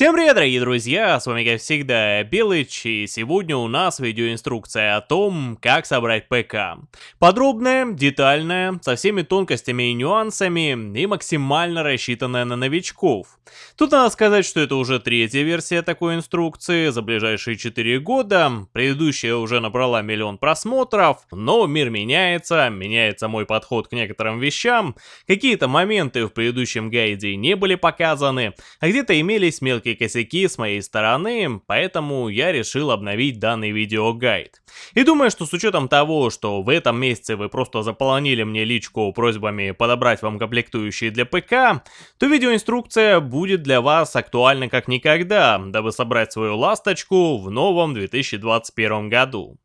Всем привет, дорогие друзья, с вами как всегда Белыч, и сегодня у нас видеоинструкция о том, как собрать ПК. Подробная, детальная, со всеми тонкостями и нюансами, и максимально рассчитанная на новичков. Тут надо сказать, что это уже третья версия такой инструкции за ближайшие 4 года, предыдущая уже набрала миллион просмотров, но мир меняется, меняется мой подход к некоторым вещам, какие-то моменты в предыдущем гайде не были показаны, а где-то имелись мелкие мелкие косяки с моей стороны, поэтому я решил обновить данный видеогайд. И думаю, что с учетом того, что в этом месяце вы просто заполонили мне личку просьбами подобрать вам комплектующие для ПК, то видеоинструкция будет для вас актуальна как никогда, дабы собрать свою ласточку в новом 2021 году.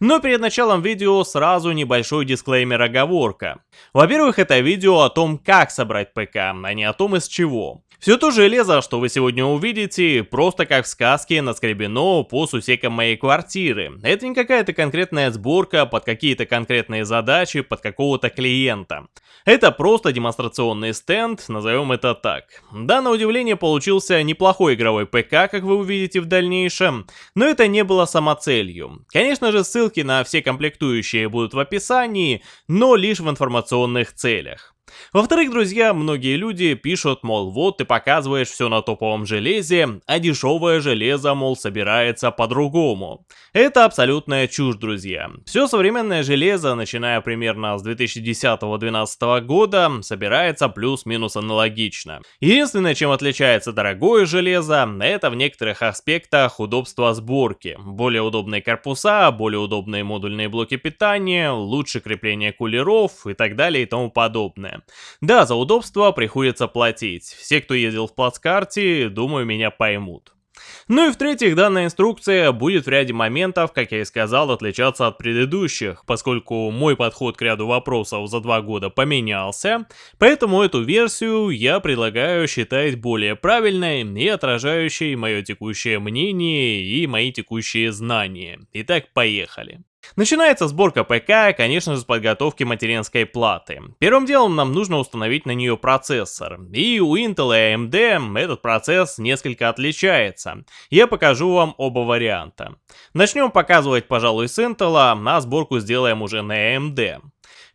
Но перед началом видео сразу небольшой дисклеймер-оговорка. Во-первых, это видео о том, как собрать ПК, а не о том, из чего. Все то железо, что вы сегодня увидите, просто как в сказке наскребено по сусекам моей квартиры. Это не какая-то конкретная сборка под какие-то конкретные задачи, под какого-то клиента. Это просто демонстрационный стенд, назовем это так. Да, на удивление получился неплохой игровой ПК, как вы увидите в дальнейшем, но это не было самоцелью. Конечно же, ссылки на все комплектующие будут в описании, но лишь в информационных целях. Во-вторых, друзья, многие люди пишут, мол, вот ты показываешь все на топовом железе, а дешевое железо, мол, собирается по-другому. Это абсолютная чушь, друзья. Все современное железо, начиная примерно с 2010-2012 года, собирается плюс-минус аналогично. Единственное, чем отличается дорогое железо, это в некоторых аспектах удобство сборки. Более удобные корпуса, более удобные модульные блоки питания, лучше крепление кулеров и так далее и тому подобное. Да, за удобство приходится платить. Все, кто ездил в плацкарте, думаю, меня поймут. Ну и в-третьих, данная инструкция будет в ряде моментов, как я и сказал, отличаться от предыдущих, поскольку мой подход к ряду вопросов за два года поменялся, поэтому эту версию я предлагаю считать более правильной и отражающей мое текущее мнение и мои текущие знания. Итак, поехали. Начинается сборка ПК, конечно же, с подготовки материнской платы. Первым делом нам нужно установить на нее процессор. И у Intel и AMD этот процесс несколько отличается. Я покажу вам оба варианта. Начнем показывать, пожалуй, с Intel, а сборку сделаем уже на AMD.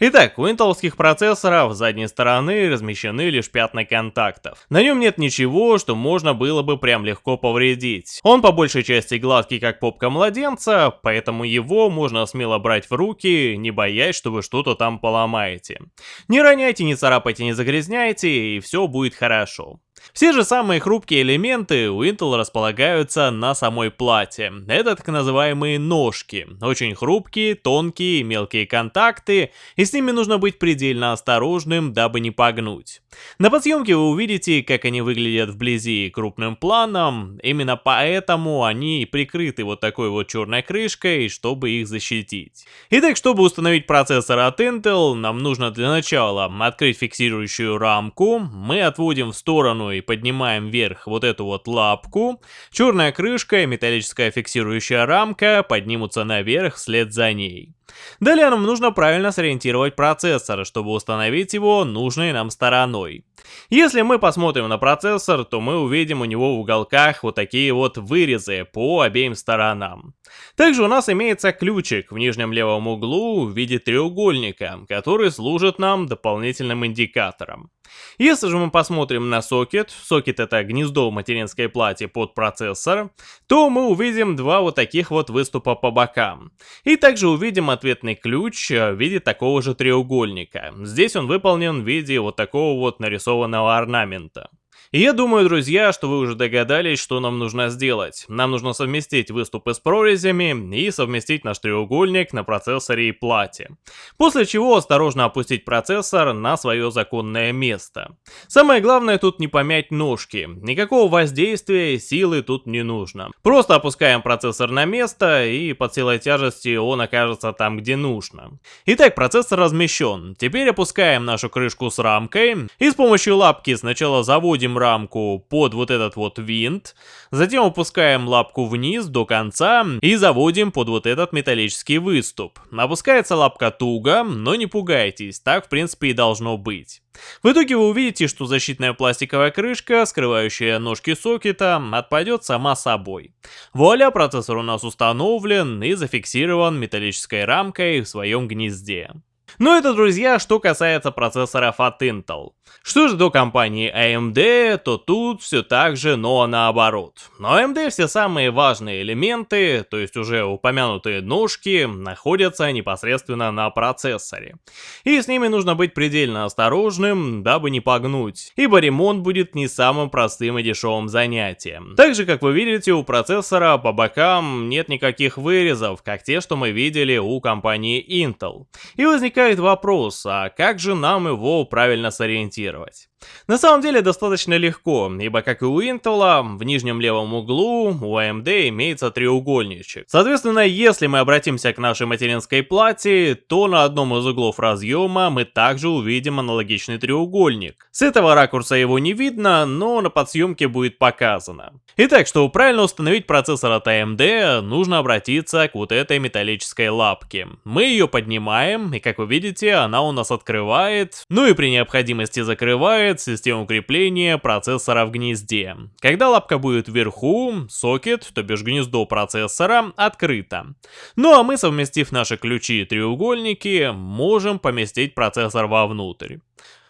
Итак, у интеловских процессоров с задней стороны размещены лишь пятна контактов. На нем нет ничего, что можно было бы прям легко повредить. Он по большей части гладкий, как попка младенца, поэтому его можно смело брать в руки, не боясь, что вы что-то там поломаете. Не роняйте, не царапайте, не загрязняйте, и все будет хорошо. Все же самые хрупкие элементы у Intel располагаются на самой плате. Это так называемые ножки. Очень хрупкие, тонкие, мелкие контакты, и с ними нужно быть предельно осторожным, дабы не погнуть. На подсъемке вы увидите, как они выглядят вблизи крупным планом, именно поэтому они прикрыты вот такой вот черной крышкой, чтобы их защитить. Итак, чтобы установить процессор от Intel, нам нужно для начала открыть фиксирующую рамку, мы отводим в сторону и поднимаем вверх вот эту вот лапку, черная крышка и металлическая фиксирующая рамка поднимутся наверх вслед за ней. Далее нам нужно правильно сориентировать процессор, чтобы установить его нужной нам стороной. Если мы посмотрим на процессор, то мы увидим у него в уголках вот такие вот вырезы по обеим сторонам. Также у нас имеется ключик в нижнем левом углу в виде треугольника, который служит нам дополнительным индикатором. Если же мы посмотрим на сокет, сокет это гнездо в материнской плате под процессор, то мы увидим два вот таких вот выступа по бокам. И также увидим ответный ключ в виде такого же треугольника. Здесь он выполнен в виде вот такого вот нарисованного орнамента. И я думаю, друзья, что вы уже догадались, что нам нужно сделать. Нам нужно совместить выступы с прорезями и совместить наш треугольник на процессоре и плате. После чего осторожно опустить процессор на свое законное место. Самое главное тут не помять ножки. Никакого воздействия силы тут не нужно. Просто опускаем процессор на место и под силой тяжести он окажется там, где нужно. Итак, процессор размещен. Теперь опускаем нашу крышку с рамкой и с помощью лапки сначала заводим рамку под вот этот вот винт, затем опускаем лапку вниз до конца и заводим под вот этот металлический выступ. Опускается лапка туго, но не пугайтесь, так в принципе и должно быть. В итоге вы увидите, что защитная пластиковая крышка, скрывающая ножки сокета, отпадет сама собой. Вуаля, процессор у нас установлен и зафиксирован металлической рамкой в своем гнезде. Ну это, друзья, что касается процессоров от Intel. Что же до компании AMD, то тут все так же, но наоборот. Но AMD все самые важные элементы, то есть уже упомянутые ножки, находятся непосредственно на процессоре. И с ними нужно быть предельно осторожным, дабы не погнуть, ибо ремонт будет не самым простым и дешевым занятием. Также, как вы видите, у процессора по бокам нет никаких вырезов, как те, что мы видели у компании Intel. И возникает вопрос, а как же нам его правильно сориентировать? На самом деле достаточно легко, ибо как и у Intel, в нижнем левом углу у AMD имеется треугольничек. Соответственно, если мы обратимся к нашей материнской плате, то на одном из углов разъема мы также увидим аналогичный треугольник. С этого ракурса его не видно, но на подсъемке будет показано. Итак, чтобы правильно установить процессор от AMD, нужно обратиться к вот этой металлической лапке. Мы ее поднимаем, и как вы видите, она у нас открывает, ну и при необходимости закрывает включает систему крепления процессора в гнезде. Когда лапка будет вверху, сокет, то бишь гнездо процессора, открыто. Ну а мы, совместив наши ключи и треугольники, можем поместить процессор вовнутрь.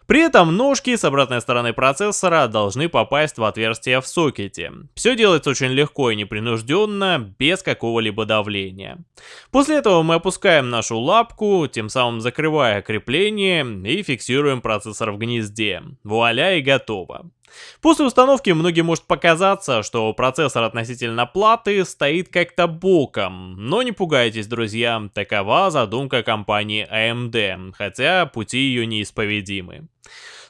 При этом ножки с обратной стороны процессора должны попасть в отверстие в сокете. Все делается очень легко и непринужденно, без какого-либо давления. После этого мы опускаем нашу лапку, тем самым закрывая крепление и фиксируем процессор в гнезде. Вуаля и готово. После установки многим может показаться, что процессор относительно платы стоит как-то боком, но не пугайтесь, друзья, такова задумка компании AMD, хотя пути ее неисповедимы.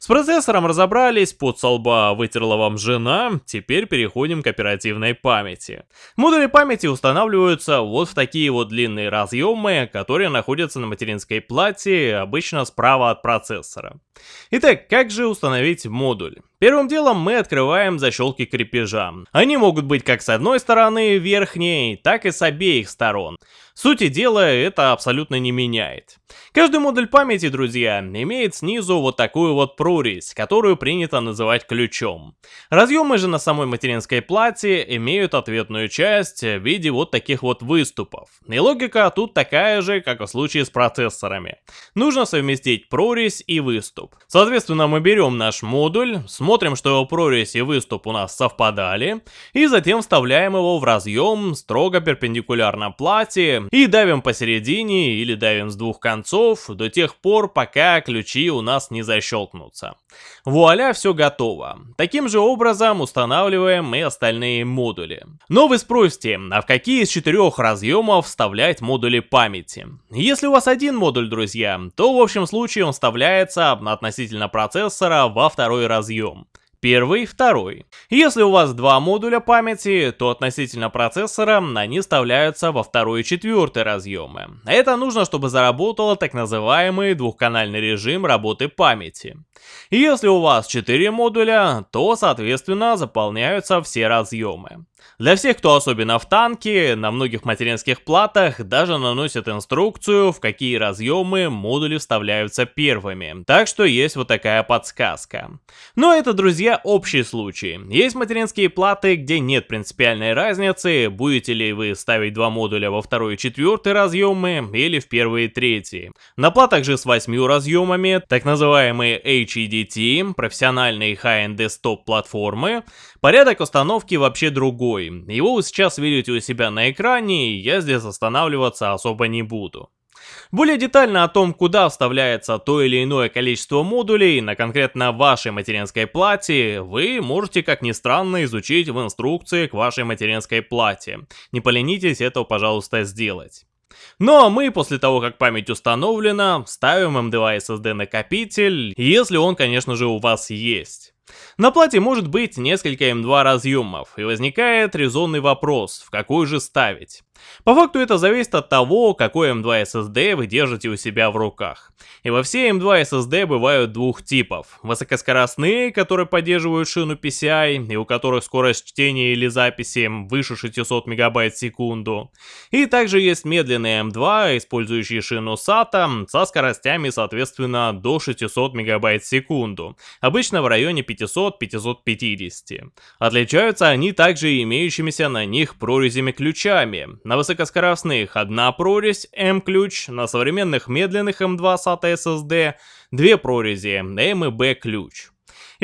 С процессором разобрались, под солба вытерла вам жена, теперь переходим к оперативной памяти. Модули памяти устанавливаются вот в такие вот длинные разъемы, которые находятся на материнской плате, обычно справа от процессора. Итак, как же установить модуль? Первым делом мы открываем защелки крепежа. Они могут быть как с одной стороны верхней, так и с обеих сторон. Сути дела это абсолютно не меняет. Каждый модуль памяти, друзья, имеет снизу вот такую вот прорезь, которую принято называть ключом. Разъемы же на самой материнской плате имеют ответную часть в виде вот таких вот выступов. И логика тут такая же, как в случае с процессорами. Нужно совместить прорезь и выступ. Соответственно, мы берем наш модуль, смотрим, что его прорезь и выступ у нас совпадали, и затем вставляем его в разъем строго перпендикулярно плате и давим посередине или давим с двух концов до тех пор, пока ключи у нас не защелкнутся. Вуаля, все готово. Таким же образом устанавливаем и остальные модули. Но вы спросите, а в какие из четырех разъемов вставлять модули памяти? Если у вас один модуль, друзья, то в общем случае он вставляется относительно процессора во второй разъем. Первый, второй. Если у вас два модуля памяти, то относительно процессора они вставляются во второй и четвертый разъемы. Это нужно, чтобы заработал так называемый двухканальный режим работы памяти. Если у вас 4 модуля, то соответственно заполняются все разъемы. Для всех, кто особенно в танке, на многих материнских платах даже наносят инструкцию, в какие разъемы модули вставляются первыми. Так что есть вот такая подсказка. Но это, друзья, общий случай. Есть материнские платы, где нет принципиальной разницы, будете ли вы ставить два модуля во второй и четвертый разъемы или в первый и третий. На платах же с восьмью разъемами, так называемые HEDT, профессиональные high-end desktop платформы, порядок установки вообще другой. Его вы сейчас видите у себя на экране, и я здесь останавливаться особо не буду. Более детально о том, куда вставляется то или иное количество модулей на конкретно вашей материнской плате, вы можете, как ни странно, изучить в инструкции к вашей материнской плате. Не поленитесь это, пожалуйста, сделать. Ну а мы, после того, как память установлена, ставим M2 SSD накопитель, если он, конечно же, у вас есть. На плате может быть несколько М2 разъемов, и возникает резонный вопрос, в какой же ставить. По факту это зависит от того, какой M2 SSD вы держите у себя в руках. И во все M2 SSD бывают двух типов. Высокоскоростные, которые поддерживают шину PCI, и у которых скорость чтения или записи выше 600 МБ в секунду. И также есть медленные M2, использующие шину SATA, со скоростями соответственно до 600 МБ в секунду. Обычно в районе 500-550. Отличаются они также имеющимися на них прорезями-ключами. На высокоскоростных одна прорезь M-ключ, на современных медленных M2 SATA SSD две прорези M и B ключ.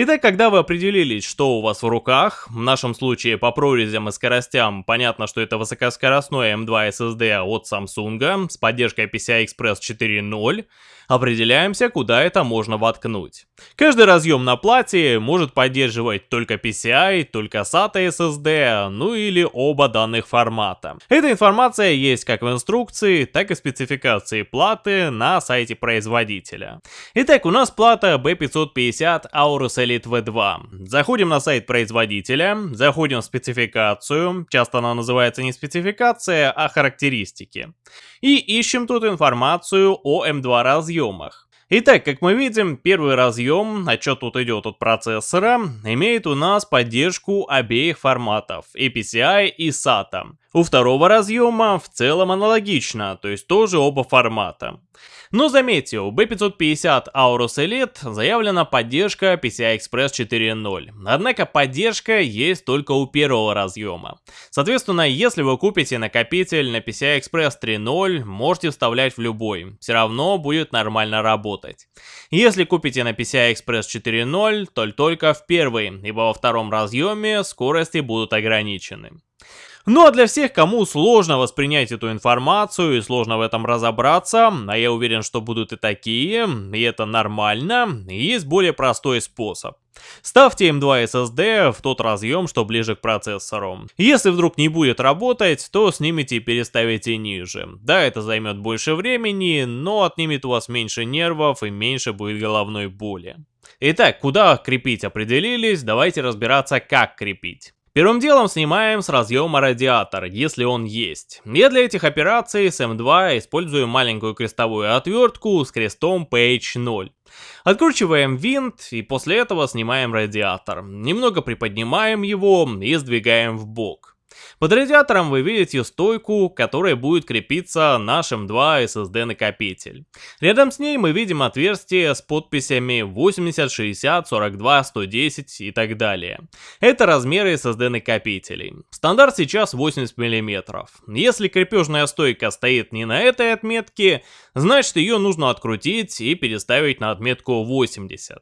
Итак, когда вы определились, что у вас в руках, в нашем случае по прорезям и скоростям понятно, что это высокоскоростной M2 SSD от Samsung с поддержкой PCI Express 4.0, определяемся, куда это можно воткнуть. Каждый разъем на плате может поддерживать только PCI, только SATA SSD, ну или оба данных формата. Эта информация есть как в инструкции, так и спецификации платы на сайте производителя. Итак, у нас плата B550 Aorus Elite V2. Заходим на сайт производителя, заходим в спецификацию, часто она называется не спецификация, а характеристики. И ищем тут информацию о M2 разъемах. Итак, как мы видим, первый разъем, что тут идет от процессора, имеет у нас поддержку обеих форматов, и PCI и SATA. У второго разъема в целом аналогично, то есть тоже оба формата. Но заметьте, у B550 Aorus Elite заявлена поддержка PCI Express 4.0, однако поддержка есть только у первого разъема. Соответственно, если вы купите накопитель на PCI Express 3.0, можете вставлять в любой, все равно будет нормально работать. Если купите на PCI Express 4.0, то только в первый, ибо во втором разъеме скорости будут ограничены. Ну а для всех, кому сложно воспринять эту информацию и сложно в этом разобраться, а я уверен, что будут и такие, и это нормально, есть более простой способ. Ставьте M2 SSD в тот разъем, что ближе к процессору. Если вдруг не будет работать, то снимите и переставите ниже. Да, это займет больше времени, но отнимет у вас меньше нервов и меньше будет головной боли. Итак, куда крепить определились, давайте разбираться как крепить. Первым делом снимаем с разъема радиатор, если он есть. Я для этих операций с M2 использую маленькую крестовую отвертку с крестом PH0. Откручиваем винт и после этого снимаем радиатор. Немного приподнимаем его и сдвигаем в бок. Под радиатором вы видите стойку, которая будет крепиться наш M2 SSD накопитель. Рядом с ней мы видим отверстие с подписями 80, 60, 42, 110 и так далее. Это размеры SSD накопителей. Стандарт сейчас 80 мм. Если крепежная стойка стоит не на этой отметке, значит ее нужно открутить и переставить на отметку 80.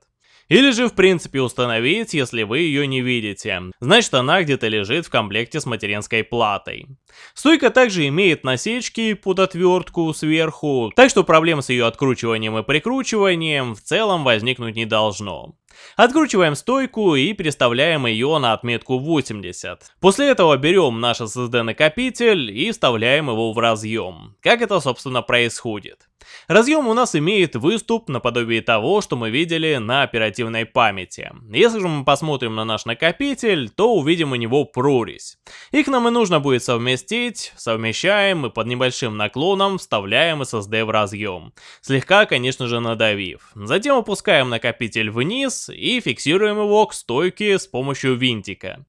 Или же в принципе установить, если вы ее не видите. Значит она где-то лежит в комплекте с материнской платой. Стойка также имеет насечки под отвертку сверху, так что проблем с ее откручиванием и прикручиванием в целом возникнуть не должно. Откручиваем стойку и переставляем ее на отметку 80. После этого берем наш SSD накопитель и вставляем его в разъем. Как это собственно происходит? Разъем у нас имеет выступ наподобие того, что мы видели на оперативной памяти. Если же мы посмотрим на наш накопитель, то увидим у него прорезь. Их нам и нужно будет совместить, совмещаем и под небольшим наклоном вставляем SSD в разъем. Слегка, конечно же, надавив. Затем опускаем накопитель вниз и фиксируем его к стойке с помощью винтика.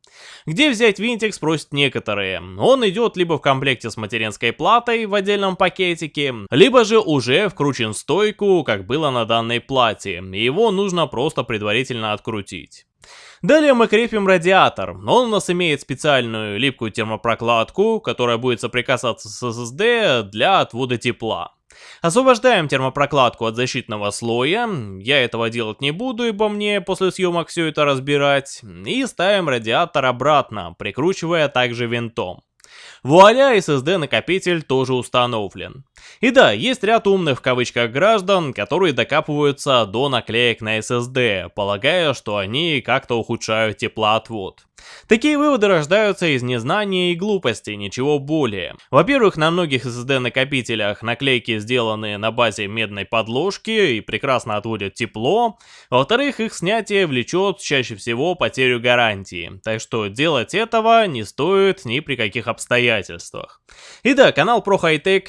Где взять винтик, спросят некоторые. Он идет либо в комплекте с материнской платой в отдельном пакетике, либо же уже вкручен в стойку, как было на данной плате, и его нужно просто предварительно открутить. Далее мы крепим радиатор. Он у нас имеет специальную липкую термопрокладку, которая будет соприкасаться с SSD для отвода тепла. Освобождаем термопрокладку от защитного слоя, я этого делать не буду, ибо мне после съемок все это разбирать, и ставим радиатор обратно, прикручивая также винтом. Вуаля, SSD накопитель тоже установлен. И да, есть ряд умных в кавычках граждан, которые докапываются до наклеек на SSD, полагая, что они как-то ухудшают теплоотвод. Такие выводы рождаются из незнания и глупости, ничего более. Во-первых, на многих SSD-накопителях наклейки сделаны на базе медной подложки и прекрасно отводят тепло. Во-вторых, их снятие влечет чаще всего потерю гарантии, так что делать этого не стоит ни при каких обстоятельствах. И да, канал Pro High Tech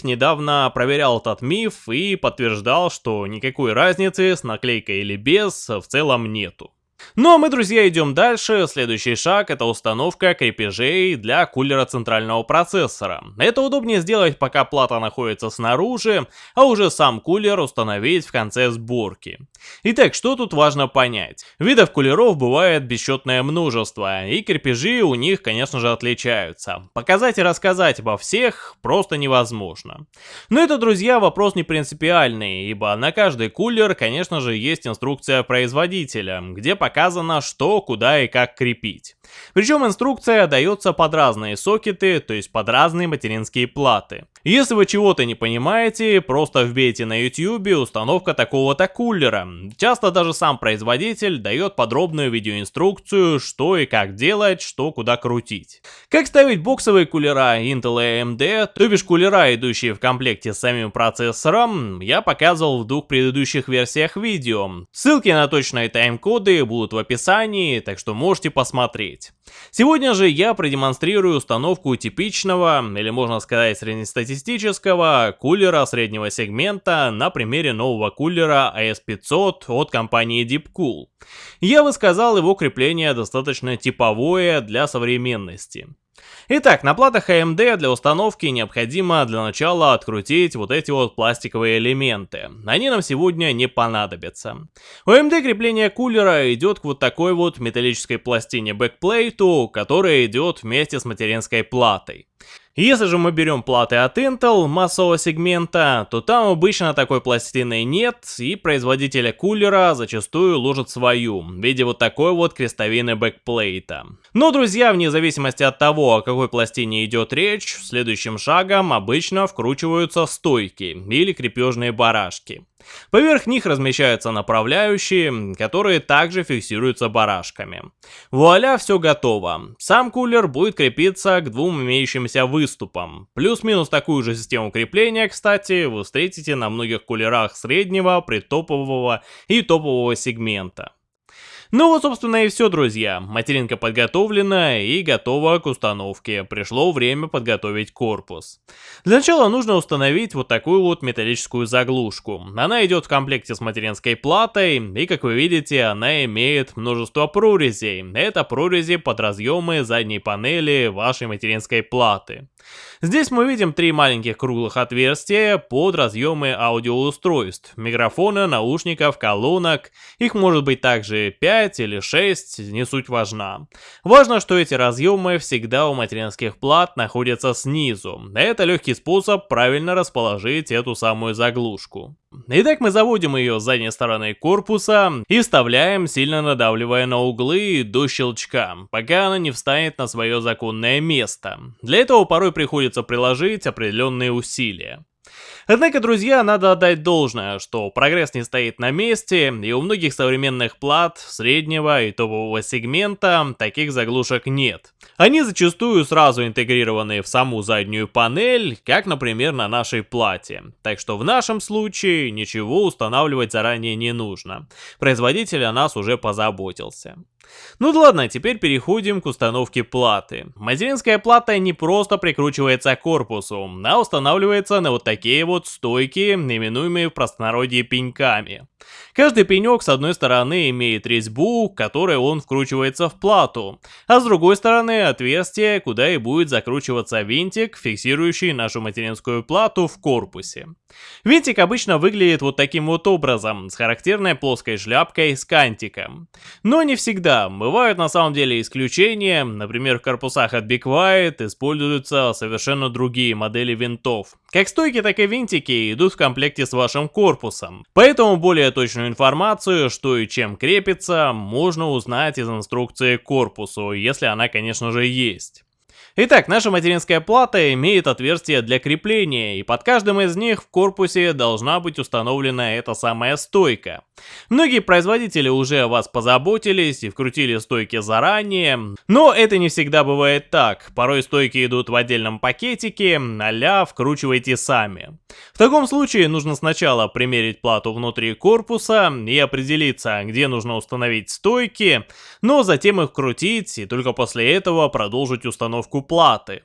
проверял этот миф и подтверждал, что никакой разницы с наклейкой или без в целом нету. Ну а мы, друзья, идем дальше. Следующий шаг это установка крепежей для кулера центрального процессора. Это удобнее сделать, пока плата находится снаружи, а уже сам кулер установить в конце сборки. Итак, что тут важно понять? Видов кулеров бывает бесчетное множество, и крепежи у них, конечно же, отличаются. Показать и рассказать обо всех просто невозможно. Но это, друзья, вопрос не принципиальный, ибо на каждый кулер, конечно же, есть инструкция производителя, где показано показано, что, куда и как крепить. Причем инструкция дается под разные сокеты, то есть под разные материнские платы. Если вы чего-то не понимаете, просто вбейте на YouTube установка такого-то кулера. Часто даже сам производитель дает подробную видеоинструкцию, что и как делать, что куда крутить. Как ставить боксовые кулера Intel и AMD, то бишь кулера, идущие в комплекте с самим процессором, я показывал в двух предыдущих версиях видео. Ссылки на точные тайм-коды будут в описании, так что можете посмотреть. Сегодня же я продемонстрирую установку типичного, или можно сказать среднестатистического, кулера среднего сегмента на примере нового кулера AS500 от компании Deepcool. Я бы сказал, его крепление достаточно типовое для современности. Итак, на платах AMD для установки необходимо для начала открутить вот эти вот пластиковые элементы. Они нам сегодня не понадобятся. У AMD крепление кулера идет к вот такой вот металлической пластине backplate у, которая идет вместе с материнской платой. Если же мы берем платы от Intel массового сегмента, то там обычно такой пластины нет, и производителя кулера зачастую ложат свою, в виде вот такой вот крестовины backplate а. Но, друзья, вне зависимости от того, о какой пластине идет речь, следующим шагом обычно вкручиваются стойки или крепежные барашки. Поверх них размещаются направляющие, которые также фиксируются барашками. Вуаля, все готово. Сам кулер будет крепиться к двум имеющимся выступам. Плюс-минус такую же систему крепления, кстати, вы встретите на многих кулерах среднего, притопового и топового сегмента. Ну вот, собственно, и все, друзья. Материнка подготовлена и готова к установке. Пришло время подготовить корпус. Для начала нужно установить вот такую вот металлическую заглушку. Она идет в комплекте с материнской платой, и, как вы видите, она имеет множество прорезей. Это прорези под разъемы задней панели вашей материнской платы. Здесь мы видим три маленьких круглых отверстия под разъемы аудиоустройств, микрофона, наушников, колонок. Их может быть также 5 или 6, не суть важна. Важно, что эти разъемы всегда у материнских плат находятся снизу. Это легкий способ правильно расположить эту самую заглушку. Итак, мы заводим ее с задней стороны корпуса и вставляем, сильно надавливая на углы до щелчка, пока она не встанет на свое законное место. Для этого порой приходится приложить определенные усилия. Однако, друзья, надо отдать должное, что прогресс не стоит на месте, и у многих современных плат среднего и топового сегмента таких заглушек нет. Они зачастую сразу интегрированы в саму заднюю панель, как, например, на нашей плате. Так что в нашем случае ничего устанавливать заранее не нужно. Производитель о нас уже позаботился. Ну да ладно, теперь переходим к установке платы. Материнская плата не просто прикручивается к корпусу, а устанавливается на вот такие вот стойки, именуемые в простонародье пеньками. Каждый пенек с одной стороны имеет резьбу, которой он вкручивается в плату, а с другой стороны отверстие, куда и будет закручиваться винтик, фиксирующий нашу материнскую плату в корпусе. Винтик обычно выглядит вот таким вот образом, с характерной плоской шляпкой с кантиком. Но не всегда, бывают на самом деле исключения, например в корпусах от Big White используются совершенно другие модели винтов. Как стойки, так и винтики идут в комплекте с вашим корпусом, поэтому более точную информацию, что и чем крепится, можно узнать из инструкции к корпусу, если она конечно же есть. Итак, наша материнская плата имеет отверстие для крепления, и под каждым из них в корпусе должна быть установлена эта самая стойка. Многие производители уже о вас позаботились и вкрутили стойки заранее, но это не всегда бывает так. Порой стойки идут в отдельном пакетике, а вкручивайте сами. В таком случае нужно сначала примерить плату внутри корпуса и определиться, где нужно установить стойки, но затем их крутить и только после этого продолжить установку платы.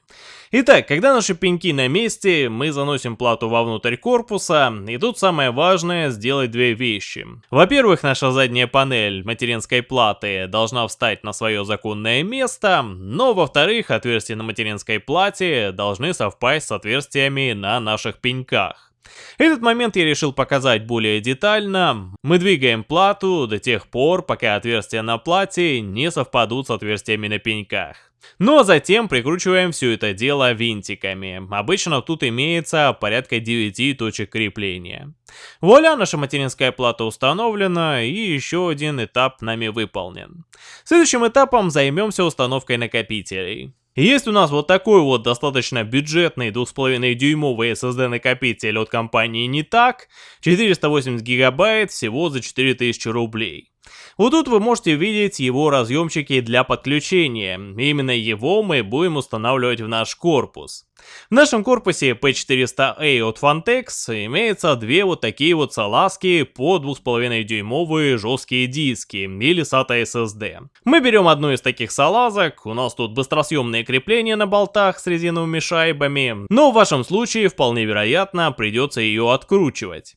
Итак, когда наши пеньки на месте, мы заносим плату вовнутрь корпуса, и тут самое важное сделать две вещи. Во-первых, наша задняя панель материнской платы должна встать на свое законное место, но во-вторых, отверстия на материнской плате должны совпасть с отверстиями на наших пеньках. Этот момент я решил показать более детально. Мы двигаем плату до тех пор, пока отверстия на плате не совпадут с отверстиями на пеньках. А затем прикручиваем все это дело винтиками. Обычно тут имеется порядка 9 точек крепления. Вуаля, наша материнская плата установлена и еще один этап нами выполнен. Следующим этапом займемся установкой накопителей. Есть у нас вот такой вот достаточно бюджетный 2,5 дюймовый SSD накопитель от компании не так, 480 гигабайт всего за 4000 рублей. Вот тут вы можете видеть его разъемчики для подключения. Именно его мы будем устанавливать в наш корпус. В нашем корпусе P400A от Fantex имеется две вот такие вот салазки по 2,5 дюймовые жесткие диски или SATA SSD. Мы берем одну из таких салазок, у нас тут быстросъемные крепления на болтах с резиновыми шайбами, но в вашем случае вполне вероятно придется ее откручивать.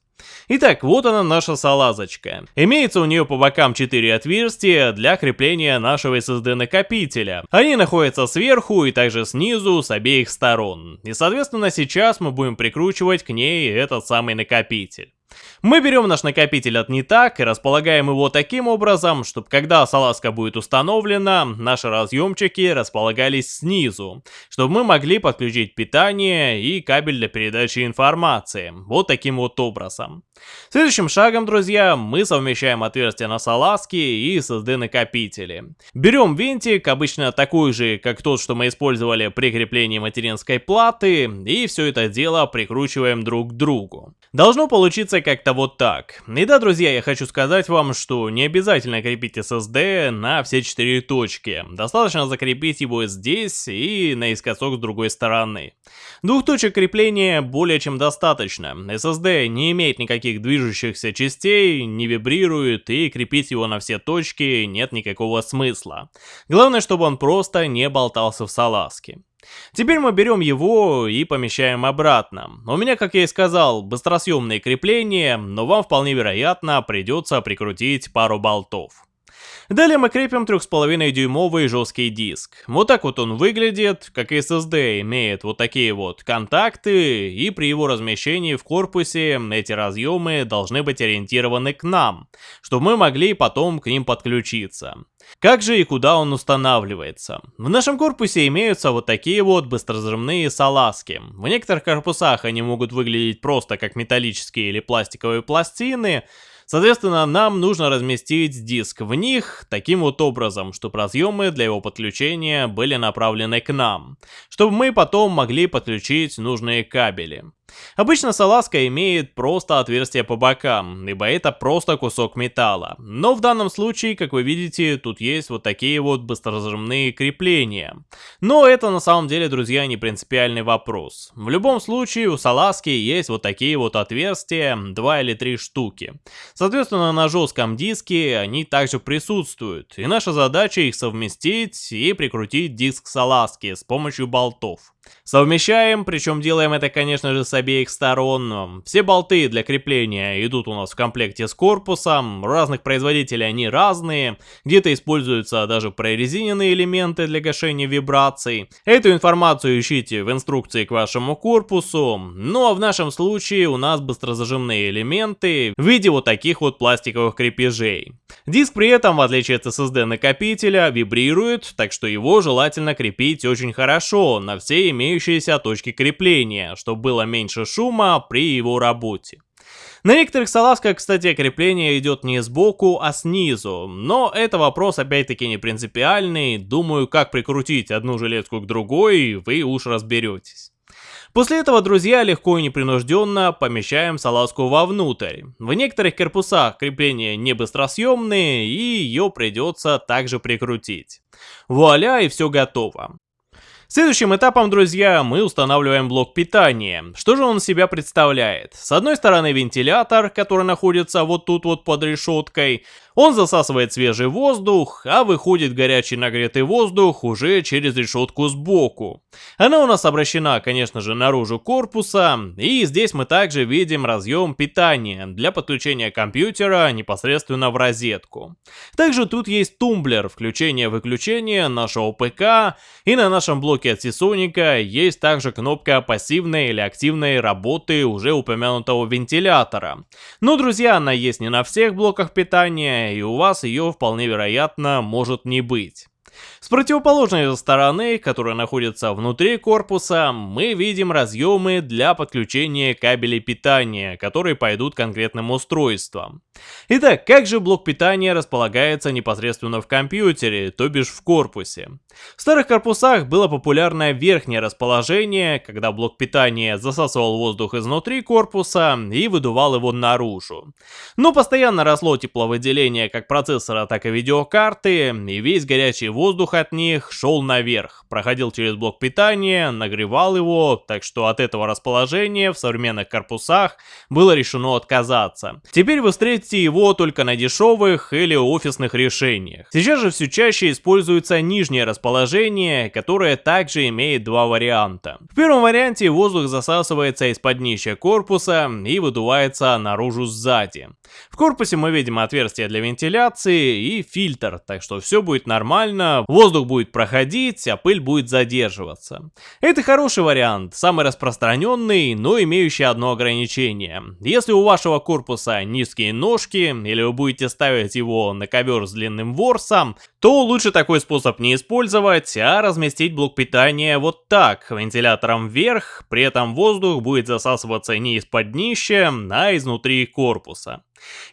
Итак, вот она наша салазочка. Имеется у нее по бокам 4 отверстия для крепления нашего SSD накопителя. Они находятся сверху и также снизу с обеих сторон. И соответственно сейчас мы будем прикручивать к ней этот самый накопитель. Мы берем наш накопитель от Нитак и располагаем его таким образом, чтобы когда салазка будет установлена, наши разъемчики располагались снизу, чтобы мы могли подключить питание и кабель для передачи информации, вот таким вот образом. Следующим шагом, друзья, мы совмещаем отверстия на салазке и SSD накопители. Берем винтик, обычно такой же, как тот, что мы использовали при креплении материнской платы, и все это дело прикручиваем друг к другу. Должно получиться как-то вот так. И да, друзья, я хочу сказать вам, что не обязательно крепить SSD на все четыре точки. Достаточно закрепить его здесь и наискосок с другой стороны. Двух точек крепления более чем достаточно. SSD не имеет никаких движущихся частей, не вибрирует и крепить его на все точки нет никакого смысла. Главное, чтобы он просто не болтался в салазке. Теперь мы берем его и помещаем обратно. У меня, как я и сказал, быстросъемные крепления, но вам вполне вероятно придется прикрутить пару болтов. Далее мы крепим 3,5 дюймовый жесткий диск. Вот так вот он выглядит, как SSD имеет вот такие вот контакты, и при его размещении в корпусе эти разъемы должны быть ориентированы к нам, чтобы мы могли потом к ним подключиться. Как же и куда он устанавливается? В нашем корпусе имеются вот такие вот быстрозрывные салазки. В некоторых корпусах они могут выглядеть просто как металлические или пластиковые пластины, Соответственно, нам нужно разместить диск в них таким вот образом, чтобы разъемы для его подключения были направлены к нам, чтобы мы потом могли подключить нужные кабели. Обычно салазка имеет просто отверстие по бокам, ибо это просто кусок металла. Но в данном случае, как вы видите, тут есть вот такие вот быстрозажимные крепления. Но это на самом деле, друзья, не принципиальный вопрос. В любом случае, у салазки есть вот такие вот отверстия, два или три штуки. Соответственно, на жестком диске они также присутствуют, и наша задача их совместить и прикрутить диск салазки с помощью болтов. Совмещаем, причем делаем это, конечно же, с обеих сторон. Все болты для крепления идут у нас в комплекте с корпусом. Разных производителей они разные. Где-то используются даже прорезиненные элементы для гашения вибраций. Эту информацию ищите в инструкции к вашему корпусу. Ну а в нашем случае у нас быстрозажимные элементы в виде вот таких вот пластиковых крепежей. Диск при этом, в отличие от SSD накопителя, вибрирует, так что его желательно крепить очень хорошо на все имеющиеся точки крепления, чтобы было меньше шума при его работе. На некоторых салазках, кстати, крепление идет не сбоку, а снизу, но это вопрос опять-таки не принципиальный, думаю, как прикрутить одну жилетку к другой, вы уж разберетесь. После этого, друзья, легко и непринужденно помещаем салазку вовнутрь. В некоторых корпусах крепления не быстросъемные и ее придется также прикрутить. Вуаля и все готово. Следующим этапом, друзья, мы устанавливаем блок питания. Что же он себя представляет? С одной стороны вентилятор, который находится вот тут вот под решеткой. Он засасывает свежий воздух, а выходит горячий нагретый воздух уже через решетку сбоку. Она у нас обращена, конечно же, наружу корпуса, и здесь мы также видим разъем питания для подключения компьютера непосредственно в розетку. Также тут есть тумблер включения-выключения нашего ПК, и на нашем блоке от Seasonic есть также кнопка пассивной или активной работы уже упомянутого вентилятора. Но, друзья, она есть не на всех блоках питания, и у вас ее вполне вероятно может не быть. С противоположной стороны, которая находится внутри корпуса, мы видим разъемы для подключения кабелей питания, которые пойдут конкретным устройствам. Итак, как же блок питания располагается непосредственно в компьютере, то бишь в корпусе? В старых корпусах было популярное верхнее расположение, когда блок питания засасывал воздух изнутри корпуса и выдувал его наружу. Но постоянно росло тепловыделение как процессора, так и видеокарты, и весь горячий воздух от них шел наверх, проходил через блок питания, нагревал его, так что от этого расположения в современных корпусах было решено отказаться. Теперь вы встретите его только на дешевых или офисных решениях. Сейчас же все чаще используется нижнее расположение, которое также имеет два варианта. В первом варианте воздух засасывается из-под днища корпуса и выдувается наружу сзади. В корпусе мы видим отверстие для вентиляции и фильтр, так что все будет нормально, воздух будет проходить, а пыль будет задерживаться. Это хороший вариант, самый распространенный, но имеющий одно ограничение. Если у вашего корпуса низкие ножки, или вы будете ставить его на ковер с длинным ворсом, то лучше такой способ не использовать, а разместить блок питания вот так, вентилятором вверх, при этом воздух будет засасываться не из-под днища, а изнутри корпуса.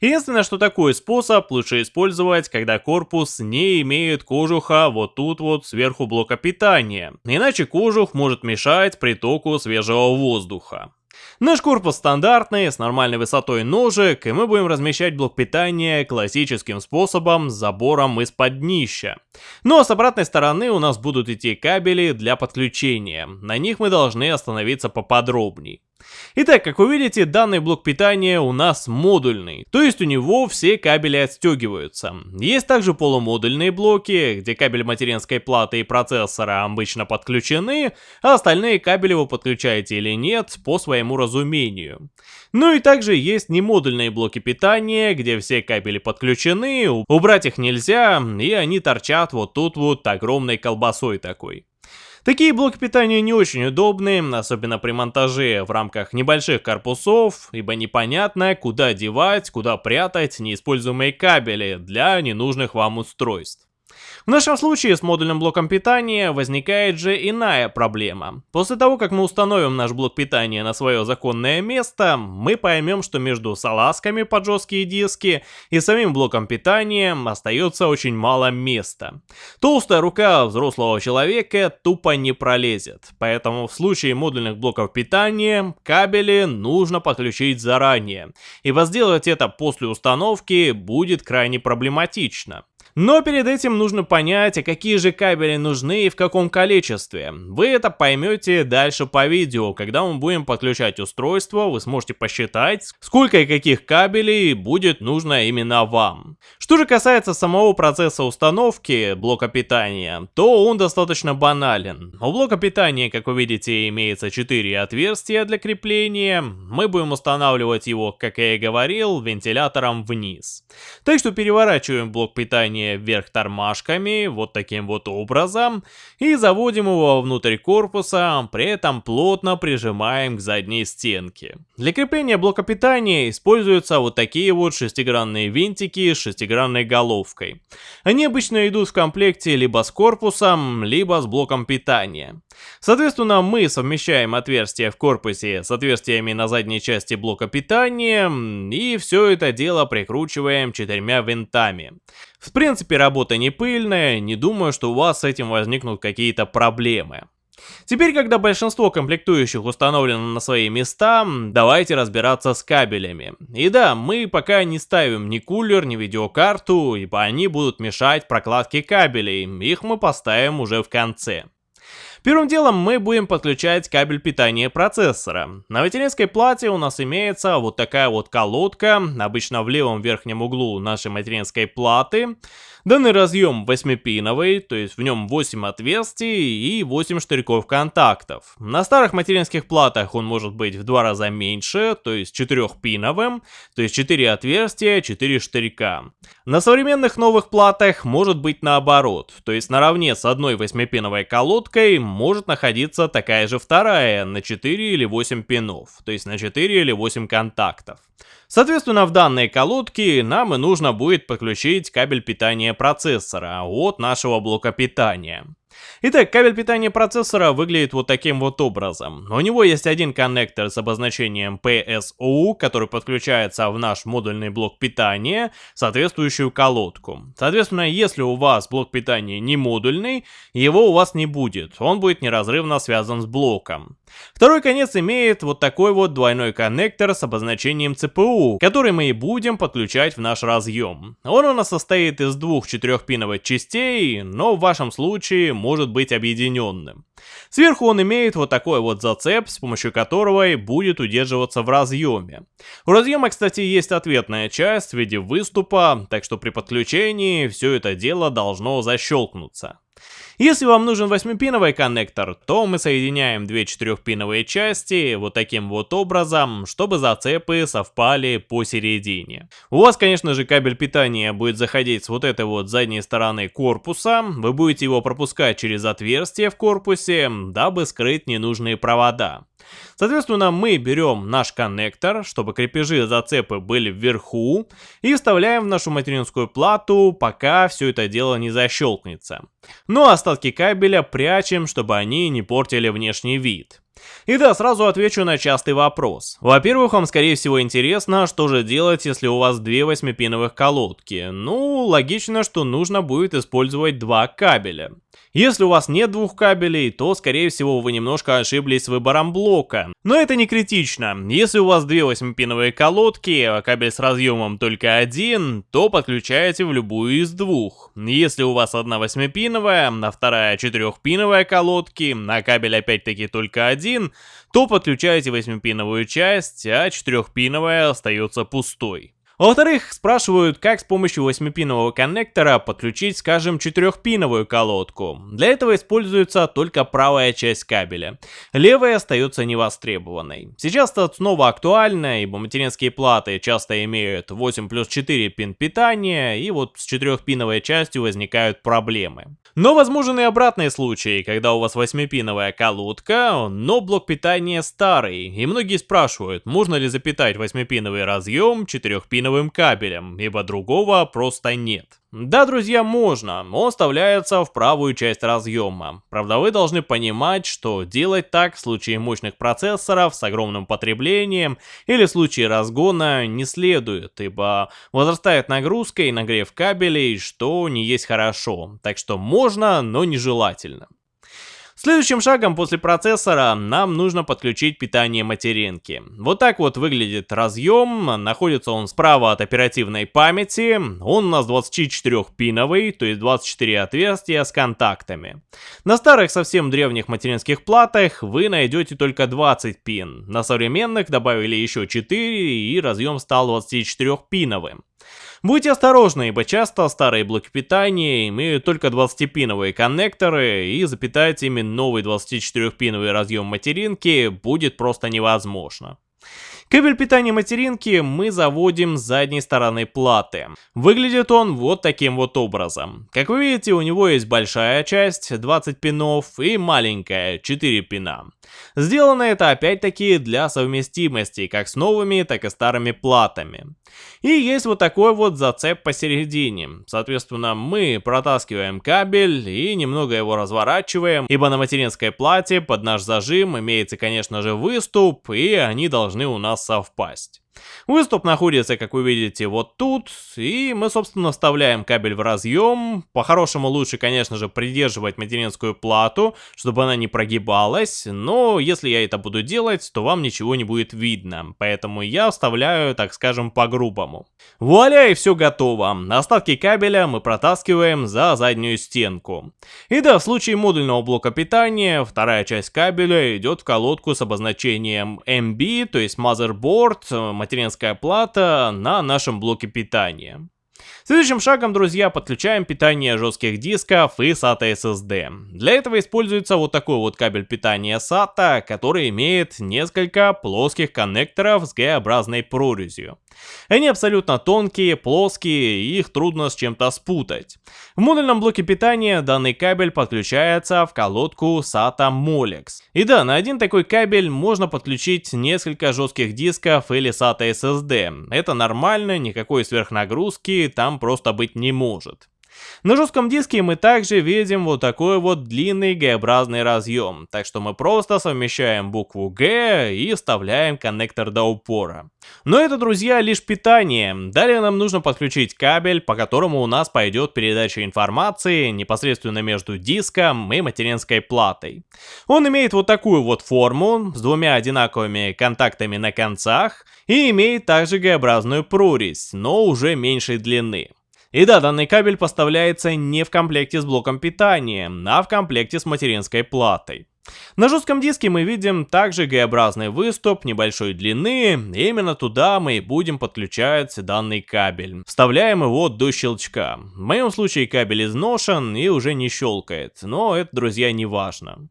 Единственное, что такой способ лучше использовать, когда корпус не имеет кожуха вот тут вот сверху блока питания, иначе кожух может мешать притоку свежего воздуха. Наш корпус стандартный, с нормальной высотой ножек, и мы будем размещать блок питания классическим способом забором из-под днища. Ну а с обратной стороны у нас будут идти кабели для подключения, на них мы должны остановиться поподробней. Итак, как вы видите, данный блок питания у нас модульный, то есть у него все кабели отстегиваются. Есть также полумодульные блоки, где кабель материнской платы и процессора обычно подключены, а остальные кабели вы подключаете или нет по своему разумению. Ну и также есть немодульные блоки питания, где все кабели подключены, убрать их нельзя, и они торчат вот тут вот огромной колбасой такой. Такие блоки питания не очень удобны, особенно при монтаже в рамках небольших корпусов, ибо непонятно, куда девать, куда прятать неиспользуемые кабели для ненужных вам устройств. В нашем случае с модульным блоком питания возникает же иная проблема. После того, как мы установим наш блок питания на свое законное место, мы поймем, что между салазками под жесткие диски и самим блоком питания остается очень мало места. Толстая рука взрослого человека тупо не пролезет, поэтому в случае модульных блоков питания кабели нужно подключить заранее, ибо сделать это после установки будет крайне проблематично. Но перед этим нужно понять, какие же кабели нужны и в каком количестве. Вы это поймете дальше по видео, когда мы будем подключать устройство, вы сможете посчитать, сколько и каких кабелей будет нужно именно вам. Что же касается самого процесса установки блока питания, то он достаточно банален. У блока питания, как вы видите, имеется 4 отверстия для крепления. Мы будем устанавливать его, как я и говорил, вентилятором вниз. Так что переворачиваем блок питания питания вверх тормашками, вот таким вот образом, и заводим его внутрь корпуса, при этом плотно прижимаем к задней стенке. Для крепления блока питания используются вот такие вот шестигранные винтики с шестигранной головкой. Они обычно идут в комплекте либо с корпусом, либо с блоком питания. Соответственно, мы совмещаем отверстия в корпусе с отверстиями на задней части блока питания, и все это дело прикручиваем четырьмя винтами. В принципе, работа не пыльная, не думаю, что у вас с этим возникнут какие-то проблемы. Теперь, когда большинство комплектующих установлено на свои места, давайте разбираться с кабелями. И да, мы пока не ставим ни кулер, ни видеокарту, ибо они будут мешать прокладке кабелей, их мы поставим уже в конце. Первым делом мы будем подключать кабель питания процессора. На материнской плате у нас имеется вот такая вот колодка, обычно в левом верхнем углу нашей материнской платы. Данный разъем 8-пиновый, то есть в нем 8 отверстий и 8 штырьков контактов. На старых материнских платах он может быть в два раза меньше, то есть 4-пиновым, то есть 4 отверстия, 4 штырька. На современных новых платах может быть наоборот, то есть наравне с одной 8-пиновой колодкой может находиться такая же вторая на 4 или 8 пинов, то есть на 4 или 8 контактов. Соответственно, в данной колодке нам и нужно будет подключить кабель питания процессора от нашего блока питания. Итак, кабель питания процессора выглядит вот таким вот образом. У него есть один коннектор с обозначением PSU, который подключается в наш модульный блок питания, соответствующую колодку. Соответственно, если у вас блок питания не модульный, его у вас не будет, он будет неразрывно связан с блоком. Второй конец имеет вот такой вот двойной коннектор с обозначением CPU, который мы и будем подключать в наш разъем. Он у нас состоит из двух четырехпиновых частей, но в вашем случае может быть объединенным. Сверху он имеет вот такой вот зацеп, с помощью которого и будет удерживаться в разъеме. У разъема, кстати, есть ответная часть в виде выступа, так что при подключении все это дело должно защелкнуться. Если вам нужен 8-пиновый коннектор, то мы соединяем две 4-пиновые части вот таким вот образом, чтобы зацепы совпали посередине. У вас, конечно же, кабель питания будет заходить с вот этой вот задней стороны корпуса, вы будете его пропускать через отверстие в корпусе, дабы скрыть ненужные провода. Соответственно, мы берем наш коннектор, чтобы крепежи зацепы были вверху, и вставляем в нашу материнскую плату, пока все это дело не защелкнется. Ну а остатки кабеля прячем, чтобы они не портили внешний вид. И да, сразу отвечу на частый вопрос. Во-первых, вам скорее всего интересно, что же делать, если у вас две восьмипиновых колодки. Ну, логично, что нужно будет использовать два кабеля. Если у вас нет двух кабелей, то скорее всего вы немножко ошиблись с выбором блока. Но это не критично. Если у вас две восьмипиновые колодки, а кабель с разъемом только один, то подключаете в любую из двух. Если у вас одна восьмипиновая, а вторая четырехпиновая колодки, а кабель опять-таки только один, то подключаете восьмипиновую часть, а четырехпиновая остается пустой. Во-вторых, спрашивают, как с помощью 8-пинового коннектора подключить, скажем, 4-пиновую колодку. Для этого используется только правая часть кабеля. Левая остается невостребованной. Сейчас это снова актуально, ибо материнские платы часто имеют 8 плюс 4 пин питания, и вот с 4-пиновой частью возникают проблемы. Но возможны и обратные случаи, когда у вас 8-пиновая колодка, но блок питания старый, и многие спрашивают, можно ли запитать 8-пиновый разъем 4-пиновой резиновым кабелем, ибо другого просто нет. Да, друзья, можно, он вставляется в правую часть разъема. Правда, вы должны понимать, что делать так в случае мощных процессоров с огромным потреблением или в случае разгона не следует, ибо возрастает нагрузка и нагрев кабелей, что не есть хорошо. Так что можно, но нежелательно. Следующим шагом после процессора нам нужно подключить питание материнки. Вот так вот выглядит разъем, находится он справа от оперативной памяти, он у нас 24-пиновый, то есть 24 отверстия с контактами. На старых совсем древних материнских платах вы найдете только 20 пин, на современных добавили еще 4 и разъем стал 24-пиновым. Будьте осторожны, ибо часто старые блоки питания имеют только 20-пиновые коннекторы, и запитать ими новый 24-пиновый разъем материнки будет просто невозможно. Кабель питания материнки мы заводим с задней стороны платы. Выглядит он вот таким вот образом. Как вы видите, у него есть большая часть, 20 пинов, и маленькая, 4 пина. Сделано это опять-таки для совместимости как с новыми, так и старыми платами. И есть вот такой вот зацеп посередине. Соответственно, мы протаскиваем кабель и немного его разворачиваем, ибо на материнской плате под наш зажим имеется, конечно же, выступ, и они должны у нас совпасть. Выступ находится, как вы видите, вот тут, и мы, собственно, вставляем кабель в разъем. По-хорошему лучше, конечно же, придерживать материнскую плату, чтобы она не прогибалась, но если я это буду делать, то вам ничего не будет видно, поэтому я вставляю, так скажем, по-грубому. Вуаля, и все готово. Остатки кабеля мы протаскиваем за заднюю стенку. И да, в случае модульного блока питания, вторая часть кабеля идет в колодку с обозначением MB, то есть Motherboard, материнская плата на нашем блоке питания. Следующим шагом, друзья, подключаем питание жестких дисков и SATA SSD. Для этого используется вот такой вот кабель питания SATA, который имеет несколько плоских коннекторов с Г-образной прорезью. Они абсолютно тонкие, плоские, и их трудно с чем-то спутать. В модульном блоке питания данный кабель подключается в колодку SATA Molex. И да, на один такой кабель можно подключить несколько жестких дисков или SATA SSD. Это нормально, никакой сверхнагрузки там просто быть не может. На жестком диске мы также видим вот такой вот длинный Г-образный разъем, так что мы просто совмещаем букву Г и вставляем коннектор до упора. Но это, друзья, лишь питание. Далее нам нужно подключить кабель, по которому у нас пойдет передача информации непосредственно между диском и материнской платой. Он имеет вот такую вот форму с двумя одинаковыми контактами на концах и имеет также Г-образную прорезь, но уже меньшей длины. И да, данный кабель поставляется не в комплекте с блоком питания, а в комплекте с материнской платой. На жестком диске мы видим также Г-образный выступ небольшой длины, и именно туда мы и будем подключать данный кабель. Вставляем его до щелчка. В моем случае кабель изношен и уже не щелкает, но это, друзья, не важно.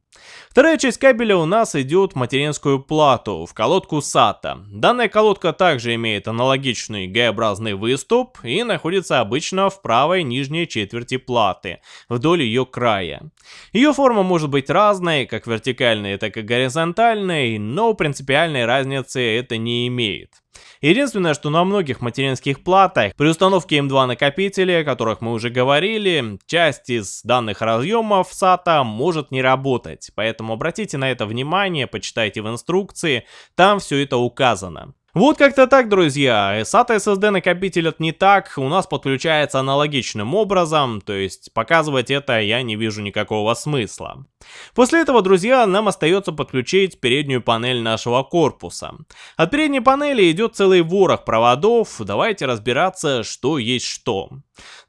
Вторая часть кабеля у нас идет в материнскую плату, в колодку SATA. Данная колодка также имеет аналогичный Г-образный выступ и находится обычно в правой нижней четверти платы, вдоль ее края. Ее форма может быть разной, как вертикальной, так и горизонтальной, но принципиальной разницы это не имеет. Единственное, что на многих материнских платах при установке M2 накопителя, о которых мы уже говорили, часть из данных разъемов SATA может не работать, поэтому обратите на это внимание, почитайте в инструкции, там все это указано. Вот как-то так, друзья. SATA SSD накопитель не так, у нас подключается аналогичным образом, то есть показывать это я не вижу никакого смысла. После этого, друзья, нам остается подключить переднюю панель нашего корпуса. От передней панели идет целый ворох проводов, давайте разбираться, что есть что.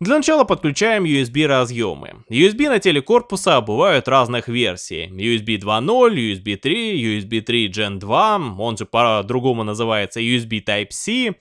Для начала подключаем USB разъемы. USB на теле корпуса бывают разных версий. USB 2.0, USB 3, USB 3 Gen 2, он же по-другому называется USB Type-C.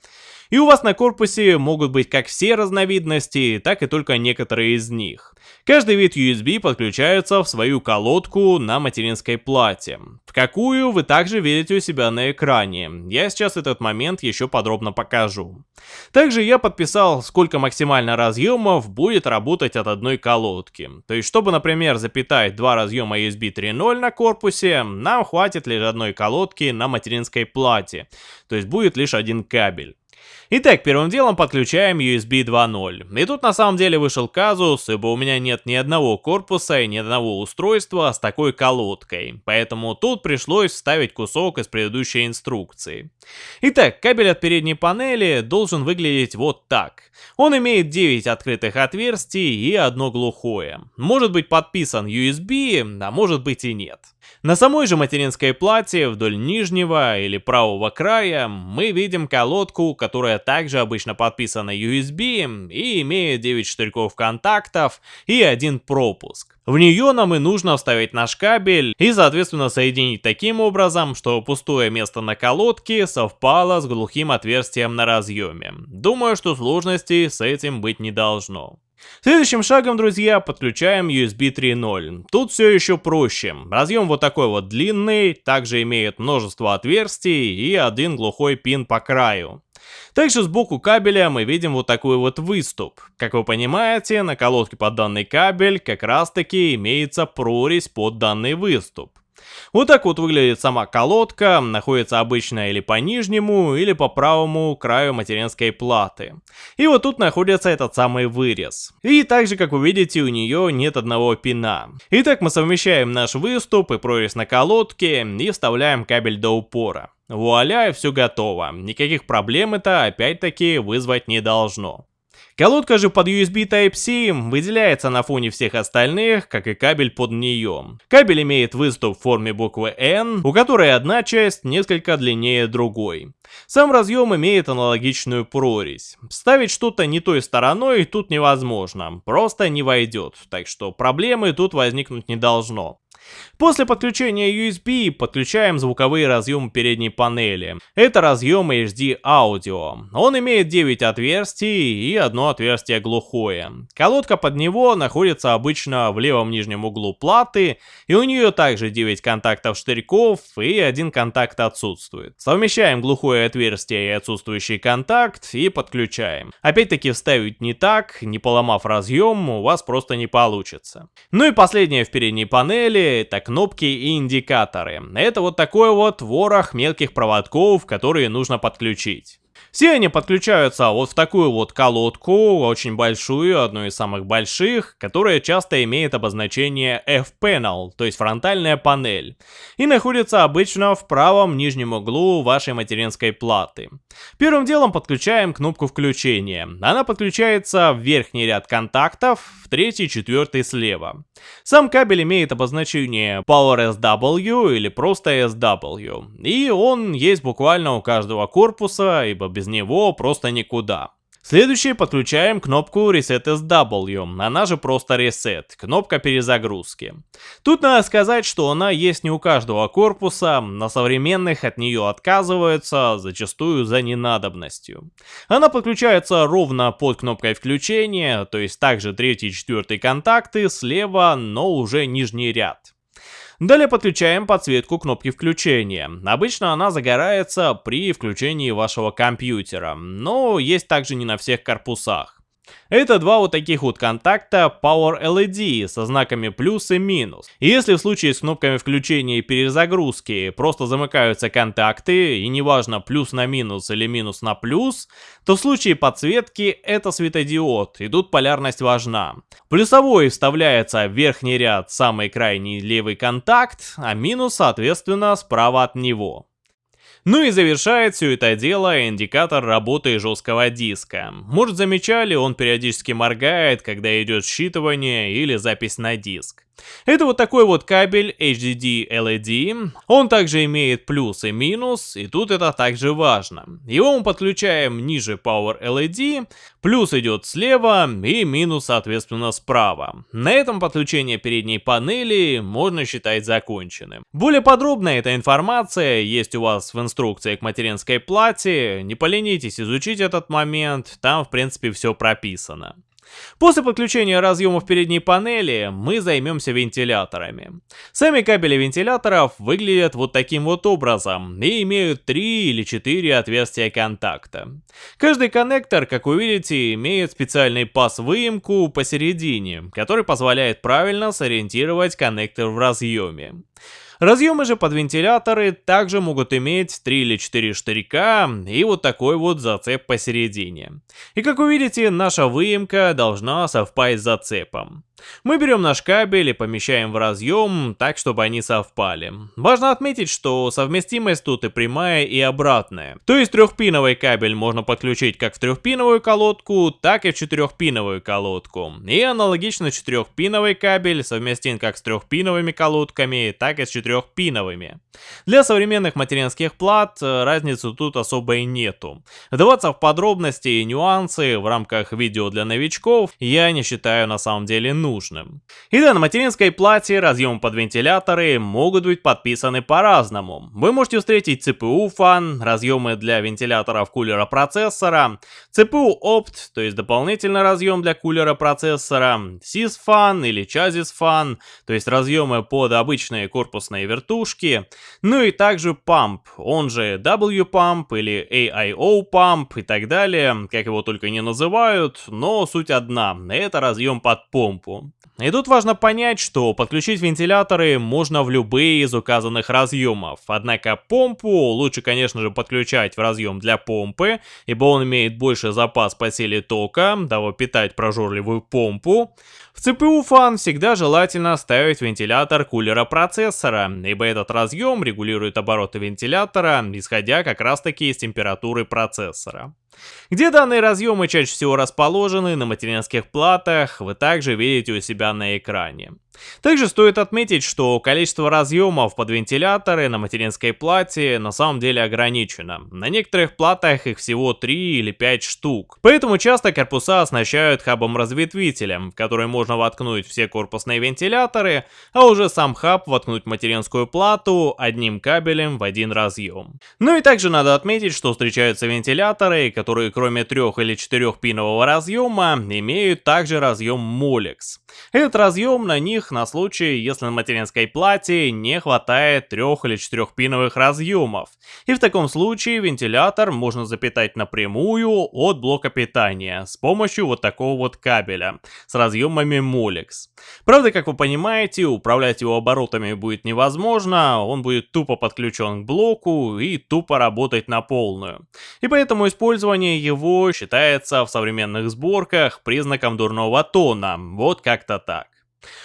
И у вас на корпусе могут быть как все разновидности, так и только некоторые из них. Каждый вид USB подключается в свою колодку на материнской плате, в какую вы также видите у себя на экране. Я сейчас этот момент еще подробно покажу. Также я подписал, сколько максимально разъемов будет работать от одной колодки. То есть, чтобы, например, запитать два разъема USB 3.0 на корпусе, нам хватит лишь одной колодки на материнской плате. То есть будет лишь один кабель. Итак, первым делом подключаем USB 2.0. И тут на самом деле вышел казус, ибо у меня нет ни одного корпуса и ни одного устройства с такой колодкой. Поэтому тут пришлось вставить кусок из предыдущей инструкции. Итак, кабель от передней панели должен выглядеть вот так. Он имеет 9 открытых отверстий и одно глухое. Может быть подписан USB, а может быть и нет. На самой же материнской плате вдоль нижнего или правого края мы видим колодку, которая также обычно подписана USB и имеет 9 штырьков контактов и один пропуск. В нее нам и нужно вставить наш кабель и соответственно соединить таким образом, что пустое место на колодке совпало с глухим отверстием на разъеме. Думаю, что сложностей с этим быть не должно. Следующим шагом, друзья, подключаем USB 3.0. Тут все еще проще. Разъем вот такой вот длинный, также имеет множество отверстий и один глухой пин по краю. Также сбоку кабеля мы видим вот такой вот выступ. Как вы понимаете, на колодке под данный кабель как раз таки имеется прорезь под данный выступ. Вот так вот выглядит сама колодка, находится обычно или по нижнему, или по правому краю материнской платы. И вот тут находится этот самый вырез. И также, как вы видите, у нее нет одного пина. Итак, мы совмещаем наш выступ и прорезь на колодке и вставляем кабель до упора. Вуаля, все готово. Никаких проблем это опять-таки вызвать не должно. Колодка же под USB Type-C выделяется на фоне всех остальных, как и кабель под нее. Кабель имеет выступ в форме буквы N, у которой одна часть несколько длиннее другой. Сам разъем имеет аналогичную прорезь. Ставить что-то не той стороной тут невозможно, просто не войдет, так что проблемы тут возникнуть не должно. После подключения USB подключаем звуковые разъемы передней панели. Это разъем HD Audio. Он имеет 9 отверстий и одно отверстие глухое. Колодка под него находится обычно в левом нижнем углу платы, и у нее также 9 контактов штырьков и один контакт отсутствует. Совмещаем глухое отверстие и отсутствующий контакт и подключаем. Опять-таки вставить не так, не поломав разъем, у вас просто не получится. Ну и последнее в передней панели это кнопки и индикаторы. Это вот такой вот ворох мелких проводков, которые нужно подключить. Все они подключаются вот в такую вот колодку, очень большую, одну из самых больших, которая часто имеет обозначение F-Panel, то есть фронтальная панель, и находится обычно в правом нижнем углу вашей материнской платы. Первым делом подключаем кнопку включения. Она подключается в верхний ряд контактов, в третий, четвертый слева. Сам кабель имеет обозначение Power SW или просто SW, и он есть буквально у каждого корпуса, ибо без него просто никуда. Следующее подключаем кнопку Reset SW, она же просто Reset, кнопка перезагрузки. Тут надо сказать, что она есть не у каждого корпуса, на современных от нее отказываются, зачастую за ненадобностью. Она подключается ровно под кнопкой включения, то есть также третий и четвертый контакты слева, но уже нижний ряд. Далее подключаем подсветку кнопки включения. Обычно она загорается при включении вашего компьютера, но есть также не на всех корпусах. Это два вот таких вот контакта Power LED со знаками плюс и минус. И если в случае с кнопками включения и перезагрузки просто замыкаются контакты, и неважно плюс на минус или минус на плюс, то в случае подсветки это светодиод, и тут полярность важна. Плюсовой вставляется в верхний ряд самый крайний левый контакт, а минус соответственно справа от него. Ну и завершает все это дело индикатор работы жесткого диска. Может замечали, он периодически моргает, когда идет считывание или запись на диск. Это вот такой вот кабель HDD LED. Он также имеет плюс и минус, и тут это также важно. Его мы подключаем ниже Power LED, плюс идет слева и минус соответственно справа. На этом подключение передней панели можно считать законченным. Более подробно эта информация есть у вас в инструкции к материнской плате, не поленитесь изучить этот момент, там в принципе все прописано. После подключения разъемов передней панели мы займемся вентиляторами. Сами кабели вентиляторов выглядят вот таким вот образом и имеют 3 или 4 отверстия контакта. Каждый коннектор, как вы видите, имеет специальный паз-выемку посередине, который позволяет правильно сориентировать коннектор в разъеме. Разъемы же под вентиляторы также могут иметь 3 или 4 штырька и вот такой вот зацеп посередине. И как вы видите, наша выемка должна совпасть с зацепом. Мы берем наш кабель и помещаем в разъем так, чтобы они совпали. Важно отметить, что совместимость тут и прямая, и обратная. То есть трехпиновый кабель можно подключить как в трехпиновую колодку, так и в четырехпиновую колодку. И аналогично четырехпиновый кабель совместим как с трехпиновыми колодками, так и с 4-пиновыми. Для современных материнских плат э, разницы тут особой нету. Вдаваться в подробности и нюансы в рамках видео для новичков я не считаю на самом деле нужным. И да, на материнской плате разъемы под вентиляторы могут быть подписаны по-разному. Вы можете встретить CPU фан, разъемы для вентиляторов кулера процессора, CPU opt, то есть дополнительный разъем для кулера процессора, sys fan или chassis fan, то есть разъемы под обычные корпусные вертушки, ну и также pump, он же W-pump или AIO pump и так далее, как его только не называют, но суть одна, это разъем под помпу. platform И тут важно понять, что подключить вентиляторы можно в любые из указанных разъемов, однако помпу лучше конечно же подключать в разъем для помпы, ибо он имеет больше запас по силе тока, дабы питать прожорливую помпу. В CPU фан всегда желательно ставить вентилятор кулера процессора, ибо этот разъем регулирует обороты вентилятора, исходя как раз таки из температуры процессора. Где данные разъемы чаще всего расположены на материнских платах, вы также видите у себя на экране. Также стоит отметить, что количество разъемов под вентиляторы на материнской плате на самом деле ограничено. На некоторых платах их всего 3 или 5 штук. Поэтому часто корпуса оснащают хабом-разветвителем, в который можно воткнуть все корпусные вентиляторы, а уже сам хаб воткнуть материнскую плату одним кабелем в один разъем. Ну и также надо отметить, что встречаются вентиляторы, которые кроме 3 или 4 пинового разъема имеют также разъем Molex. Этот разъем на них на случай, если на материнской плате не хватает трех или четырехпиновых разъемов. И в таком случае вентилятор можно запитать напрямую от блока питания с помощью вот такого вот кабеля с разъемами Molex. Правда, как вы понимаете, управлять его оборотами будет невозможно, он будет тупо подключен к блоку и тупо работать на полную. И поэтому использование его считается в современных сборках признаком дурного тона, вот как-то так.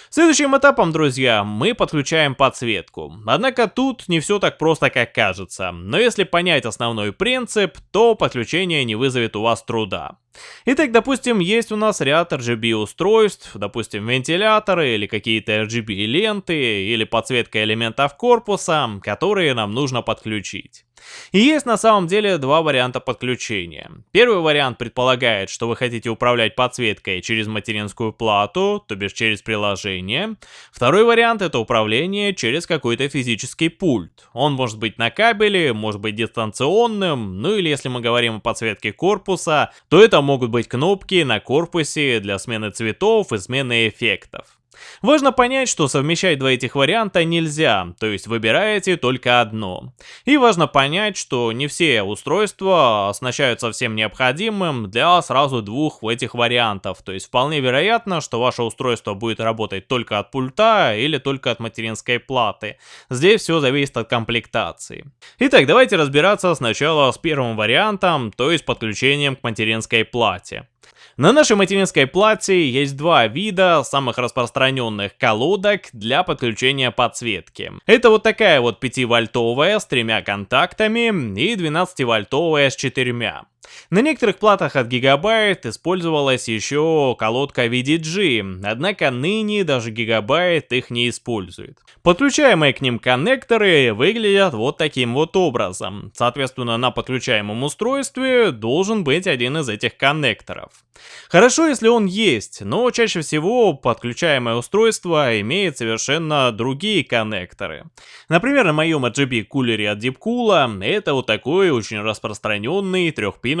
Следующим этапом, друзья, мы подключаем подсветку. Однако тут не все так просто, как кажется. Но если понять основной принцип, то подключение не вызовет у вас труда. Итак, допустим, есть у нас ряд RGB устройств, допустим, вентиляторы или какие-то RGB ленты или подсветка элементов корпуса, которые нам нужно подключить. И есть на самом деле два варианта подключения. Первый вариант предполагает, что вы хотите управлять подсветкой через материнскую плату, то бишь через приложение. Второй вариант это управление через какой-то физический пульт. Он может быть на кабеле, может быть дистанционным, ну или если мы говорим о подсветке корпуса, то это могут быть кнопки на корпусе для смены цветов и смены эффектов. Важно понять, что совмещать два этих варианта нельзя, то есть выбираете только одно. И важно понять, что не все устройства оснащаются всем необходимым для сразу двух этих вариантов, то есть вполне вероятно, что ваше устройство будет работать только от пульта или только от материнской платы. Здесь все зависит от комплектации. Итак, давайте разбираться сначала с первым вариантом, то есть подключением к материнской плате. На нашей материнской плате есть два вида самых распространенных колодок для подключения подсветки. Это вот такая вот 5-вольтовая с тремя контактами и 12-вольтовая с четырьмя. На некоторых платах от Gigabyte использовалась еще колодка VDG, однако ныне даже Gigabyte их не использует. Подключаемые к ним коннекторы выглядят вот таким вот образом. Соответственно, на подключаемом устройстве должен быть один из этих коннекторов. Хорошо, если он есть, но чаще всего подключаемое устройство имеет совершенно другие коннекторы. Например, на моем RGB кулере от Deepcool это вот такой очень распространенный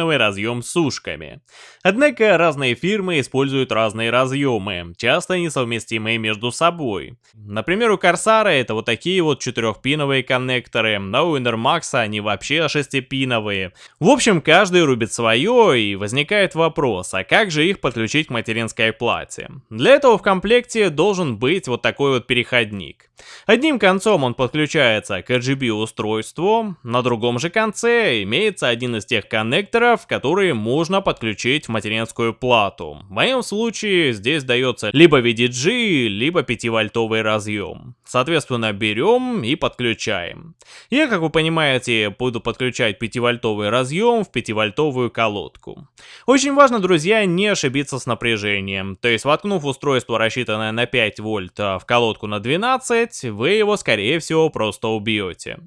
трехпиновый разъем с ушками. Однако разные фирмы используют разные разъемы, часто несовместимые между собой. Например, у Corsair это вот такие вот четырехпиновые коннекторы, а у Enermax они вообще шестипиновые. В общем, каждый рубит свое и возникает вопрос, а как же их подключить к материнской плате? Для этого в комплекте должен быть вот такой вот переходник. Одним концом он подключается к RGB устройству, на другом же конце имеется один из тех коннекторов, коннекторов, которые можно подключить в материнскую плату. В моем случае здесь дается либо VDG, либо 5-вольтовый разъем. Соответственно, берем и подключаем. Я, как вы понимаете, буду подключать 5-вольтовый разъем в 5-вольтовую колодку. Очень важно, друзья, не ошибиться с напряжением. То есть, воткнув устройство, рассчитанное на 5 вольт, а в колодку на 12, вы его, скорее всего, просто убьете.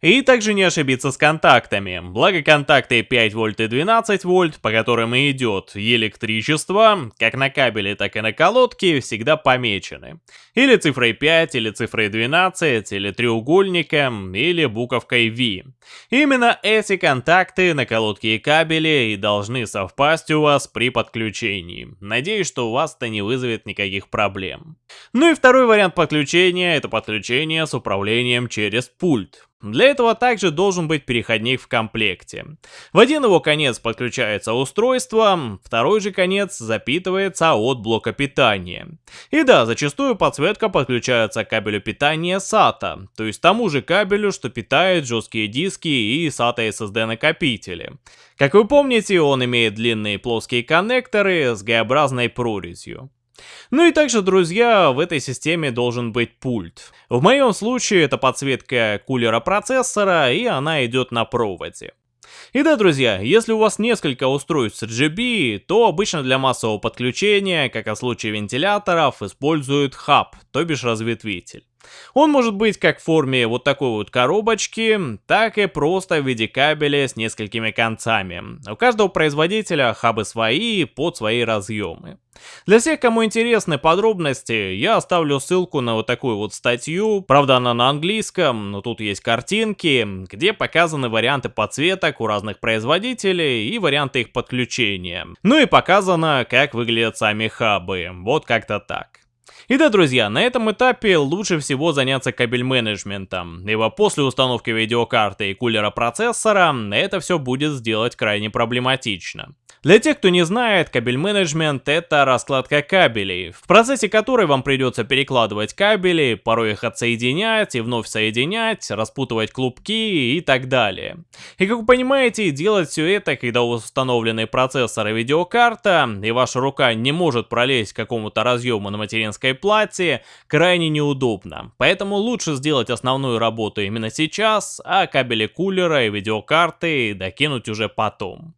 И также не ошибиться с контактами. Благо контакты 5 вольт и 12 вольт, по которым и идет электричество, как на кабеле, так и на колодке, всегда помечены. Или цифрой 5, или цифрой 12, или треугольником, или буковкой V. Именно эти контакты на колодке и кабеле и должны совпасть у вас при подключении. Надеюсь, что у вас это не вызовет никаких проблем. Ну и второй вариант подключения, это подключение с управлением через пульт. Для этого также должен быть переходник в комплекте. В один его конец подключается устройство, второй же конец запитывается от блока питания. И да, зачастую подсветка подключается к кабелю питания SATA, то есть тому же кабелю, что питает жесткие диски и SATA SSD накопители. Как вы помните, он имеет длинные плоские коннекторы с Г-образной прорезью. Ну и также, друзья, в этой системе должен быть пульт. В моем случае это подсветка кулера процессора, и она идет на проводе. И да, друзья, если у вас несколько устройств RGB, то обычно для массового подключения, как и в случае вентиляторов, используют хаб, то бишь разветвитель. Он может быть как в форме вот такой вот коробочки, так и просто в виде кабеля с несколькими концами. У каждого производителя хабы свои под свои разъемы. Для всех, кому интересны подробности, я оставлю ссылку на вот такую вот статью, правда она на английском, но тут есть картинки, где показаны варианты подсветок у разных производителей и варианты их подключения. Ну и показано, как выглядят сами хабы, вот как-то так. И да, друзья, на этом этапе лучше всего заняться кабель менеджментом, ибо после установки видеокарты и кулера процессора это все будет сделать крайне проблематично. Для тех, кто не знает, кабель менеджмент это раскладка кабелей, в процессе которой вам придется перекладывать кабели, порой их отсоединять и вновь соединять, распутывать клубки и так далее. И как вы понимаете, делать все это, когда установлены процессор и видеокарта, и ваша рука не может пролезть к какому-то разъему на материнской плате, крайне неудобно. Поэтому лучше сделать основную работу именно сейчас, а кабели кулера и видеокарты докинуть уже потом.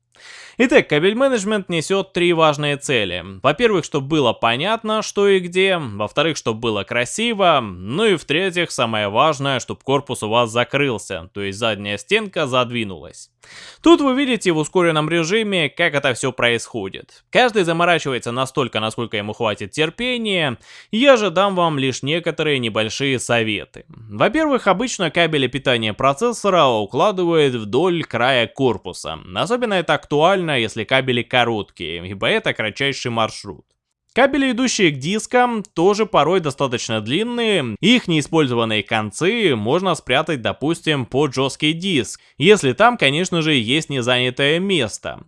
Итак, кабель менеджмент несет три важные цели. Во-первых, чтобы было понятно, что и где. Во-вторых, чтобы было красиво. Ну и в-третьих, самое важное, чтобы корпус у вас закрылся, то есть задняя стенка задвинулась. Тут вы видите в ускоренном режиме, как это все происходит. Каждый заморачивается настолько, насколько ему хватит терпения. Я же дам вам лишь некоторые небольшие советы. Во-первых, обычно кабели питания процессора укладывают вдоль края корпуса. Особенно это актуально если кабели короткие, ибо это кратчайший маршрут. Кабели, идущие к дискам, тоже порой достаточно длинные, их неиспользованные концы можно спрятать, допустим, под жесткий диск, если там, конечно же, есть незанятое место.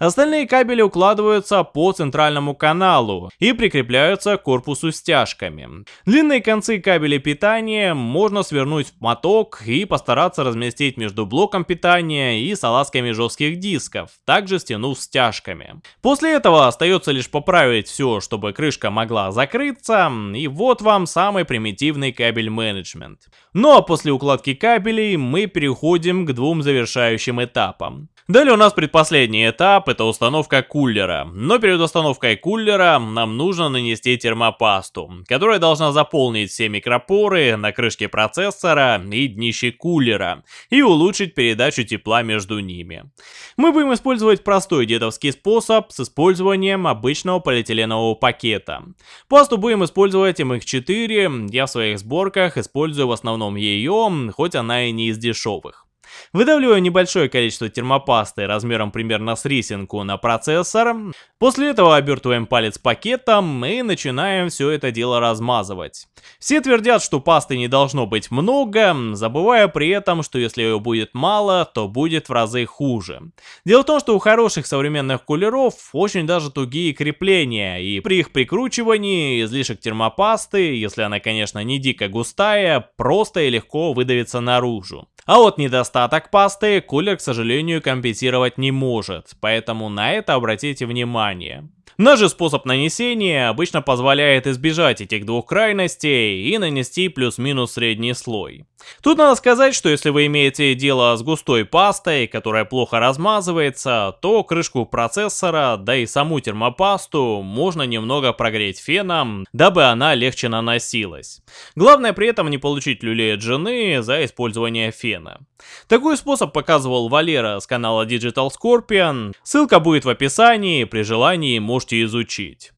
Остальные кабели укладываются по центральному каналу и прикрепляются к корпусу стяжками. Длинные концы кабелей питания можно свернуть в моток и постараться разместить между блоком питания и салазками жестких дисков, также стянув стяжками. После этого остается лишь поправить все, чтобы крышка могла закрыться, и вот вам самый примитивный кабель менеджмент. Ну а после укладки кабелей мы переходим к двум завершающим этапам. Далее у нас предпоследний этап, это установка кулера. Но перед установкой кулера нам нужно нанести термопасту, которая должна заполнить все микропоры на крышке процессора и днище кулера, и улучшить передачу тепла между ними. Мы будем использовать простой дедовский способ с использованием обычного полиэтиленового пакета. Пасту будем использовать MX4, я в своих сборках использую в основном ее, хоть она и не из дешевых. Выдавливаю небольшое количество термопасты размером примерно с рисинку на процессор. После этого обертываем палец пакетом и начинаем все это дело размазывать. Все твердят, что пасты не должно быть много, забывая при этом, что если ее будет мало, то будет в разы хуже. Дело в том, что у хороших современных кулеров очень даже тугие крепления, и при их прикручивании излишек термопасты, если она, конечно, не дико густая, просто и легко выдавится наружу. А вот недостаток пасты кулер, к сожалению, компенсировать не может, поэтому на это обратите внимание. Наш же способ нанесения обычно позволяет избежать этих двух крайностей и нанести плюс-минус средний слой. Тут надо сказать, что если вы имеете дело с густой пастой, которая плохо размазывается, то крышку процессора, да и саму термопасту можно немного прогреть феном, дабы она легче наносилась. Главное при этом не получить люлей от жены за использование фена. Такой способ показывал Валера с канала Digital Scorpion, ссылка будет в описании, при желании можете изучить.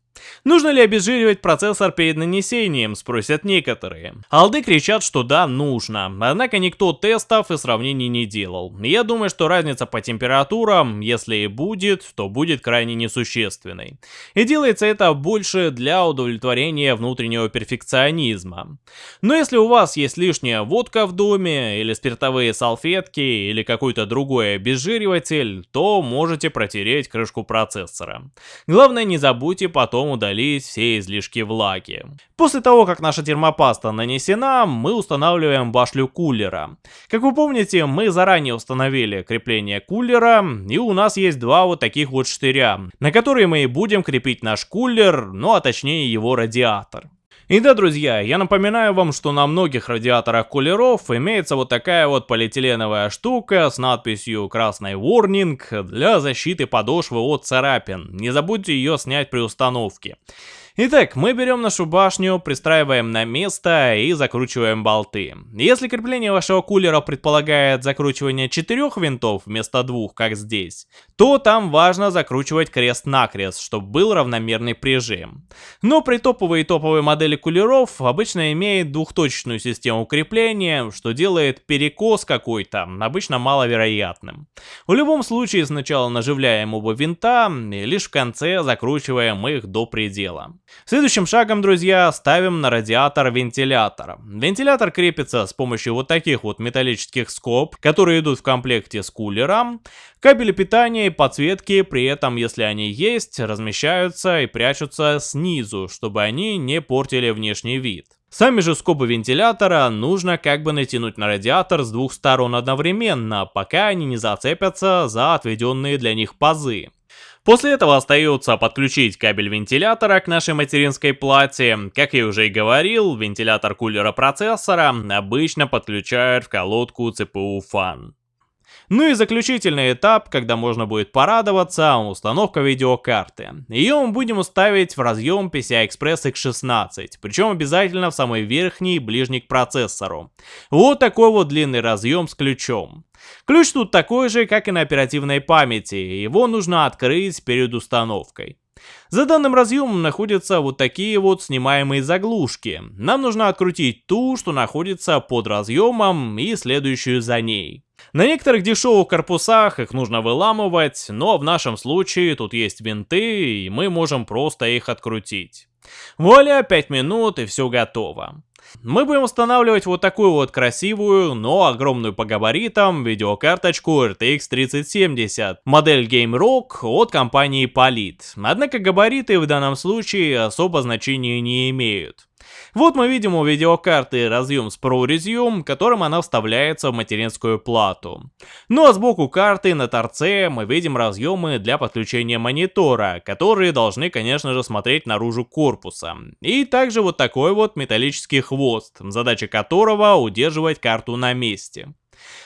Нужно ли обезжиривать процессор перед нанесением, спросят некоторые. Алды кричат, что да, нужно, однако никто тестов и сравнений не делал. Я думаю, что разница по температурам, если и будет, то будет крайне несущественной. И делается это больше для удовлетворения внутреннего перфекционизма. Но если у вас есть лишняя водка в доме, или спиртовые салфетки, или какой-то другой обезжириватель, то можете протереть крышку процессора. Главное не забудьте потом удалить все излишки влаги. После того, как наша термопаста нанесена, мы устанавливаем башлю кулера. Как вы помните, мы заранее установили крепление кулера, и у нас есть два вот таких вот штыря, на которые мы и будем крепить наш кулер, ну а точнее его радиатор. И да, друзья, я напоминаю вам, что на многих радиаторах кулеров имеется вот такая вот полиэтиленовая штука с надписью «Красный Warning» для защиты подошвы от царапин. Не забудьте ее снять при установке. Итак, мы берем нашу башню, пристраиваем на место и закручиваем болты. Если крепление вашего кулера предполагает закручивание четырех винтов вместо двух, как здесь, то там важно закручивать крест-накрест, чтобы был равномерный прижим. Но при топовой и топовой модели кулеров обычно имеет двухточечную систему крепления, что делает перекос какой-то обычно маловероятным. В любом случае сначала наживляем оба винта и лишь в конце закручиваем их до предела. Следующим шагом, друзья, ставим на радиатор вентилятора. Вентилятор крепится с помощью вот таких вот металлических скоб, которые идут в комплекте с кулером. Кабели питания и подсветки при этом, если они есть, размещаются и прячутся снизу, чтобы они не портили внешний вид. Сами же скобы вентилятора нужно как бы натянуть на радиатор с двух сторон одновременно, пока они не зацепятся за отведенные для них пазы. После этого остается подключить кабель вентилятора к нашей материнской плате. Как я уже и говорил, вентилятор кулера процессора обычно подключают в колодку CPU Fan. Ну и заключительный этап, когда можно будет порадоваться, установка видеокарты. Ее мы будем ставить в разъем PCI-Express X16, причем обязательно в самый верхний, ближний к процессору. Вот такой вот длинный разъем с ключом. Ключ тут такой же, как и на оперативной памяти, его нужно открыть перед установкой. За данным разъемом находятся вот такие вот снимаемые заглушки. Нам нужно открутить ту, что находится под разъемом и следующую за ней. На некоторых дешевых корпусах их нужно выламывать, но в нашем случае тут есть винты, и мы можем просто их открутить. Вуаля, 5 минут и все готово. Мы будем устанавливать вот такую вот красивую, но огромную по габаритам видеокарточку RTX 3070, модель Game Rock от компании Polit. Однако габариты в данном случае особо значения не имеют. Вот мы видим у видеокарты разъем с прорезью, которым она вставляется в материнскую плату. Ну а сбоку карты на торце мы видим разъемы для подключения монитора, которые должны конечно же смотреть наружу корпуса. И также вот такой вот металлический хвост, задача которого удерживать карту на месте.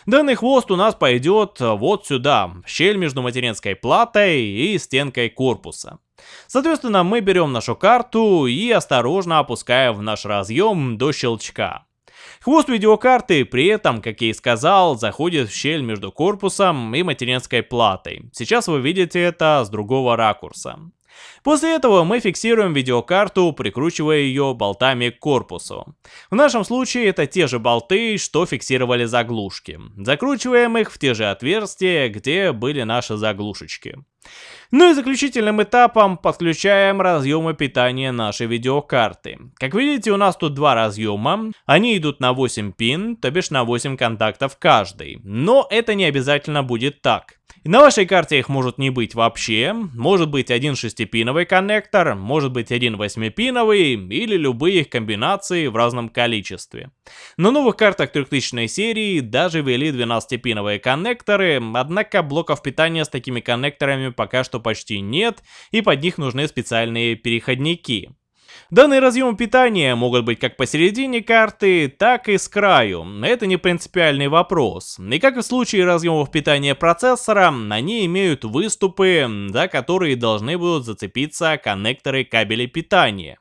Данный хвост у нас пойдет вот сюда, в щель между материнской платой и стенкой корпуса. Соответственно, мы берем нашу карту и осторожно опускаем в наш разъем до щелчка. Хвост видеокарты при этом, как я и сказал, заходит в щель между корпусом и материнской платой. Сейчас вы видите это с другого ракурса. После этого мы фиксируем видеокарту, прикручивая ее болтами к корпусу. В нашем случае это те же болты, что фиксировали заглушки. Закручиваем их в те же отверстия, где были наши заглушечки. Ну и заключительным этапом подключаем разъемы питания нашей видеокарты. Как видите, у нас тут два разъема. Они идут на 8 пин, то бишь на 8 контактов каждый. Но это не обязательно будет так. На вашей карте их может не быть вообще, может быть один шестипиновый коннектор, может быть один восьмипиновый или любые их комбинации в разном количестве. На новых картах 3000 серии даже ввели 12-пиновые коннекторы, однако блоков питания с такими коннекторами пока что почти нет и под них нужны специальные переходники. Данные разъемы питания могут быть как посередине карты, так и с краю. Это не принципиальный вопрос. И как и в случае разъемов питания процессора, они имеют выступы, за которые должны будут зацепиться коннекторы кабелей питания.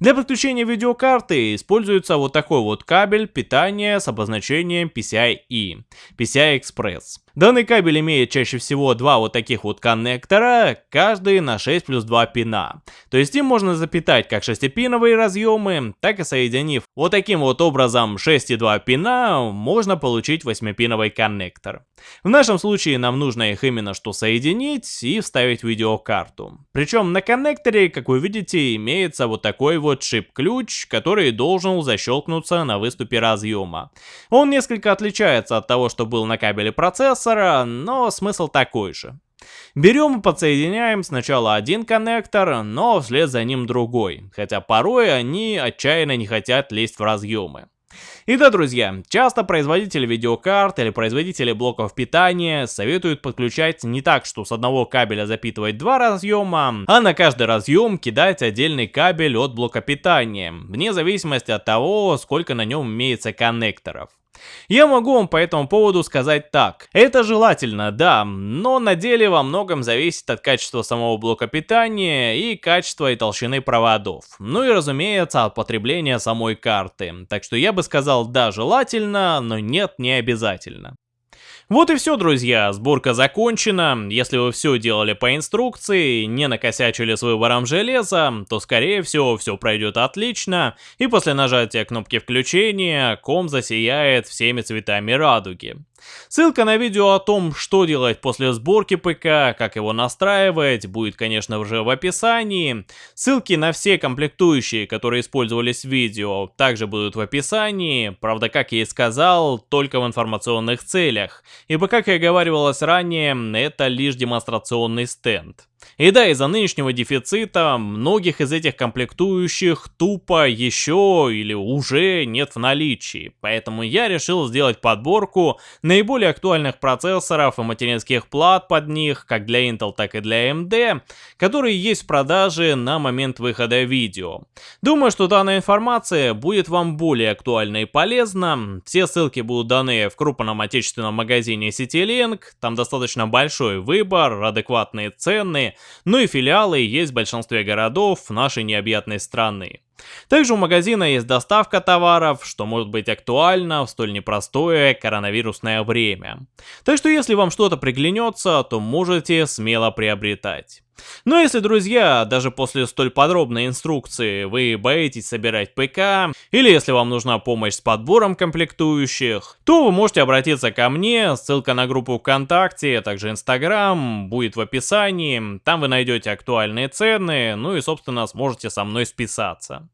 Для подключения видеокарты используется вот такой вот кабель питания с обозначением PCI-E, PCI Express. Данный кабель имеет чаще всего два вот таких вот коннектора, каждый на 6 плюс 2 пина. То есть им можно запитать как 6-пиновые разъемы, так и соединив вот таким вот образом 6 и 2 пина, можно получить 8-пиновый коннектор. В нашем случае нам нужно их именно что соединить и вставить видеокарту. Причем на коннекторе, как вы видите, имеется вот такой вот шип-ключ, который должен защелкнуться на выступе разъема. Он несколько отличается от того, что был на кабеле процессора, процессора, но смысл такой же. Берем и подсоединяем сначала один коннектор, но вслед за ним другой, хотя порой они отчаянно не хотят лезть в разъемы. И да, друзья, часто производители видеокарт или производители блоков питания советуют подключать не так, что с одного кабеля запитывать два разъема, а на каждый разъем кидать отдельный кабель от блока питания, вне зависимости от того, сколько на нем имеется коннекторов. Я могу вам по этому поводу сказать так. Это желательно, да, но на деле во многом зависит от качества самого блока питания и качества и толщины проводов. Ну и разумеется от потребления самой карты. Так что я бы сказал да, желательно, но нет, не обязательно. Вот и все, друзья, сборка закончена. Если вы все делали по инструкции, не накосячили с выбором железа, то скорее всего все пройдет отлично, и после нажатия кнопки включения ком засияет всеми цветами радуги. Ссылка на видео о том, что делать после сборки ПК, как его настраивать, будет, конечно, уже в описании. Ссылки на все комплектующие, которые использовались в видео, также будут в описании. Правда, как я и сказал, только в информационных целях. Ибо, как и говорилось ранее, это лишь демонстрационный стенд. И да, из-за нынешнего дефицита многих из этих комплектующих тупо еще или уже нет в наличии, поэтому я решил сделать подборку наиболее актуальных процессоров и материнских плат под них, как для Intel, так и для AMD, которые есть в продаже на момент выхода видео. Думаю, что данная информация будет вам более актуальна и полезна, все ссылки будут даны в крупном отечественном магазине CityLink, там достаточно большой выбор, адекватные цены, ну и филиалы есть в большинстве городов нашей необъятной страны. Также у магазина есть доставка товаров, что может быть актуально в столь непростое коронавирусное время. Так что если вам что-то приглянется, то можете смело приобретать. Но если, друзья, даже после столь подробной инструкции вы боитесь собирать ПК, или если вам нужна помощь с подбором комплектующих, то вы можете обратиться ко мне, ссылка на группу ВКонтакте, а также Инстаграм будет в описании, там вы найдете актуальные цены, ну и собственно сможете со мной списаться.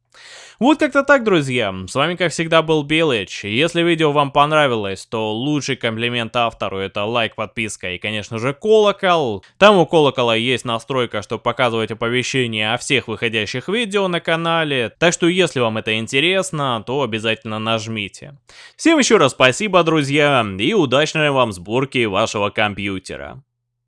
Вот как-то так, друзья. С вами, как всегда, был Белыч. Если видео вам понравилось, то лучший комплимент автору это лайк, подписка и, конечно же, колокол. Там у колокола есть настройка, чтобы показывать оповещения о всех выходящих видео на канале. Так что, если вам это интересно, то обязательно нажмите. Всем еще раз спасибо, друзья, и удачной вам сборки вашего компьютера.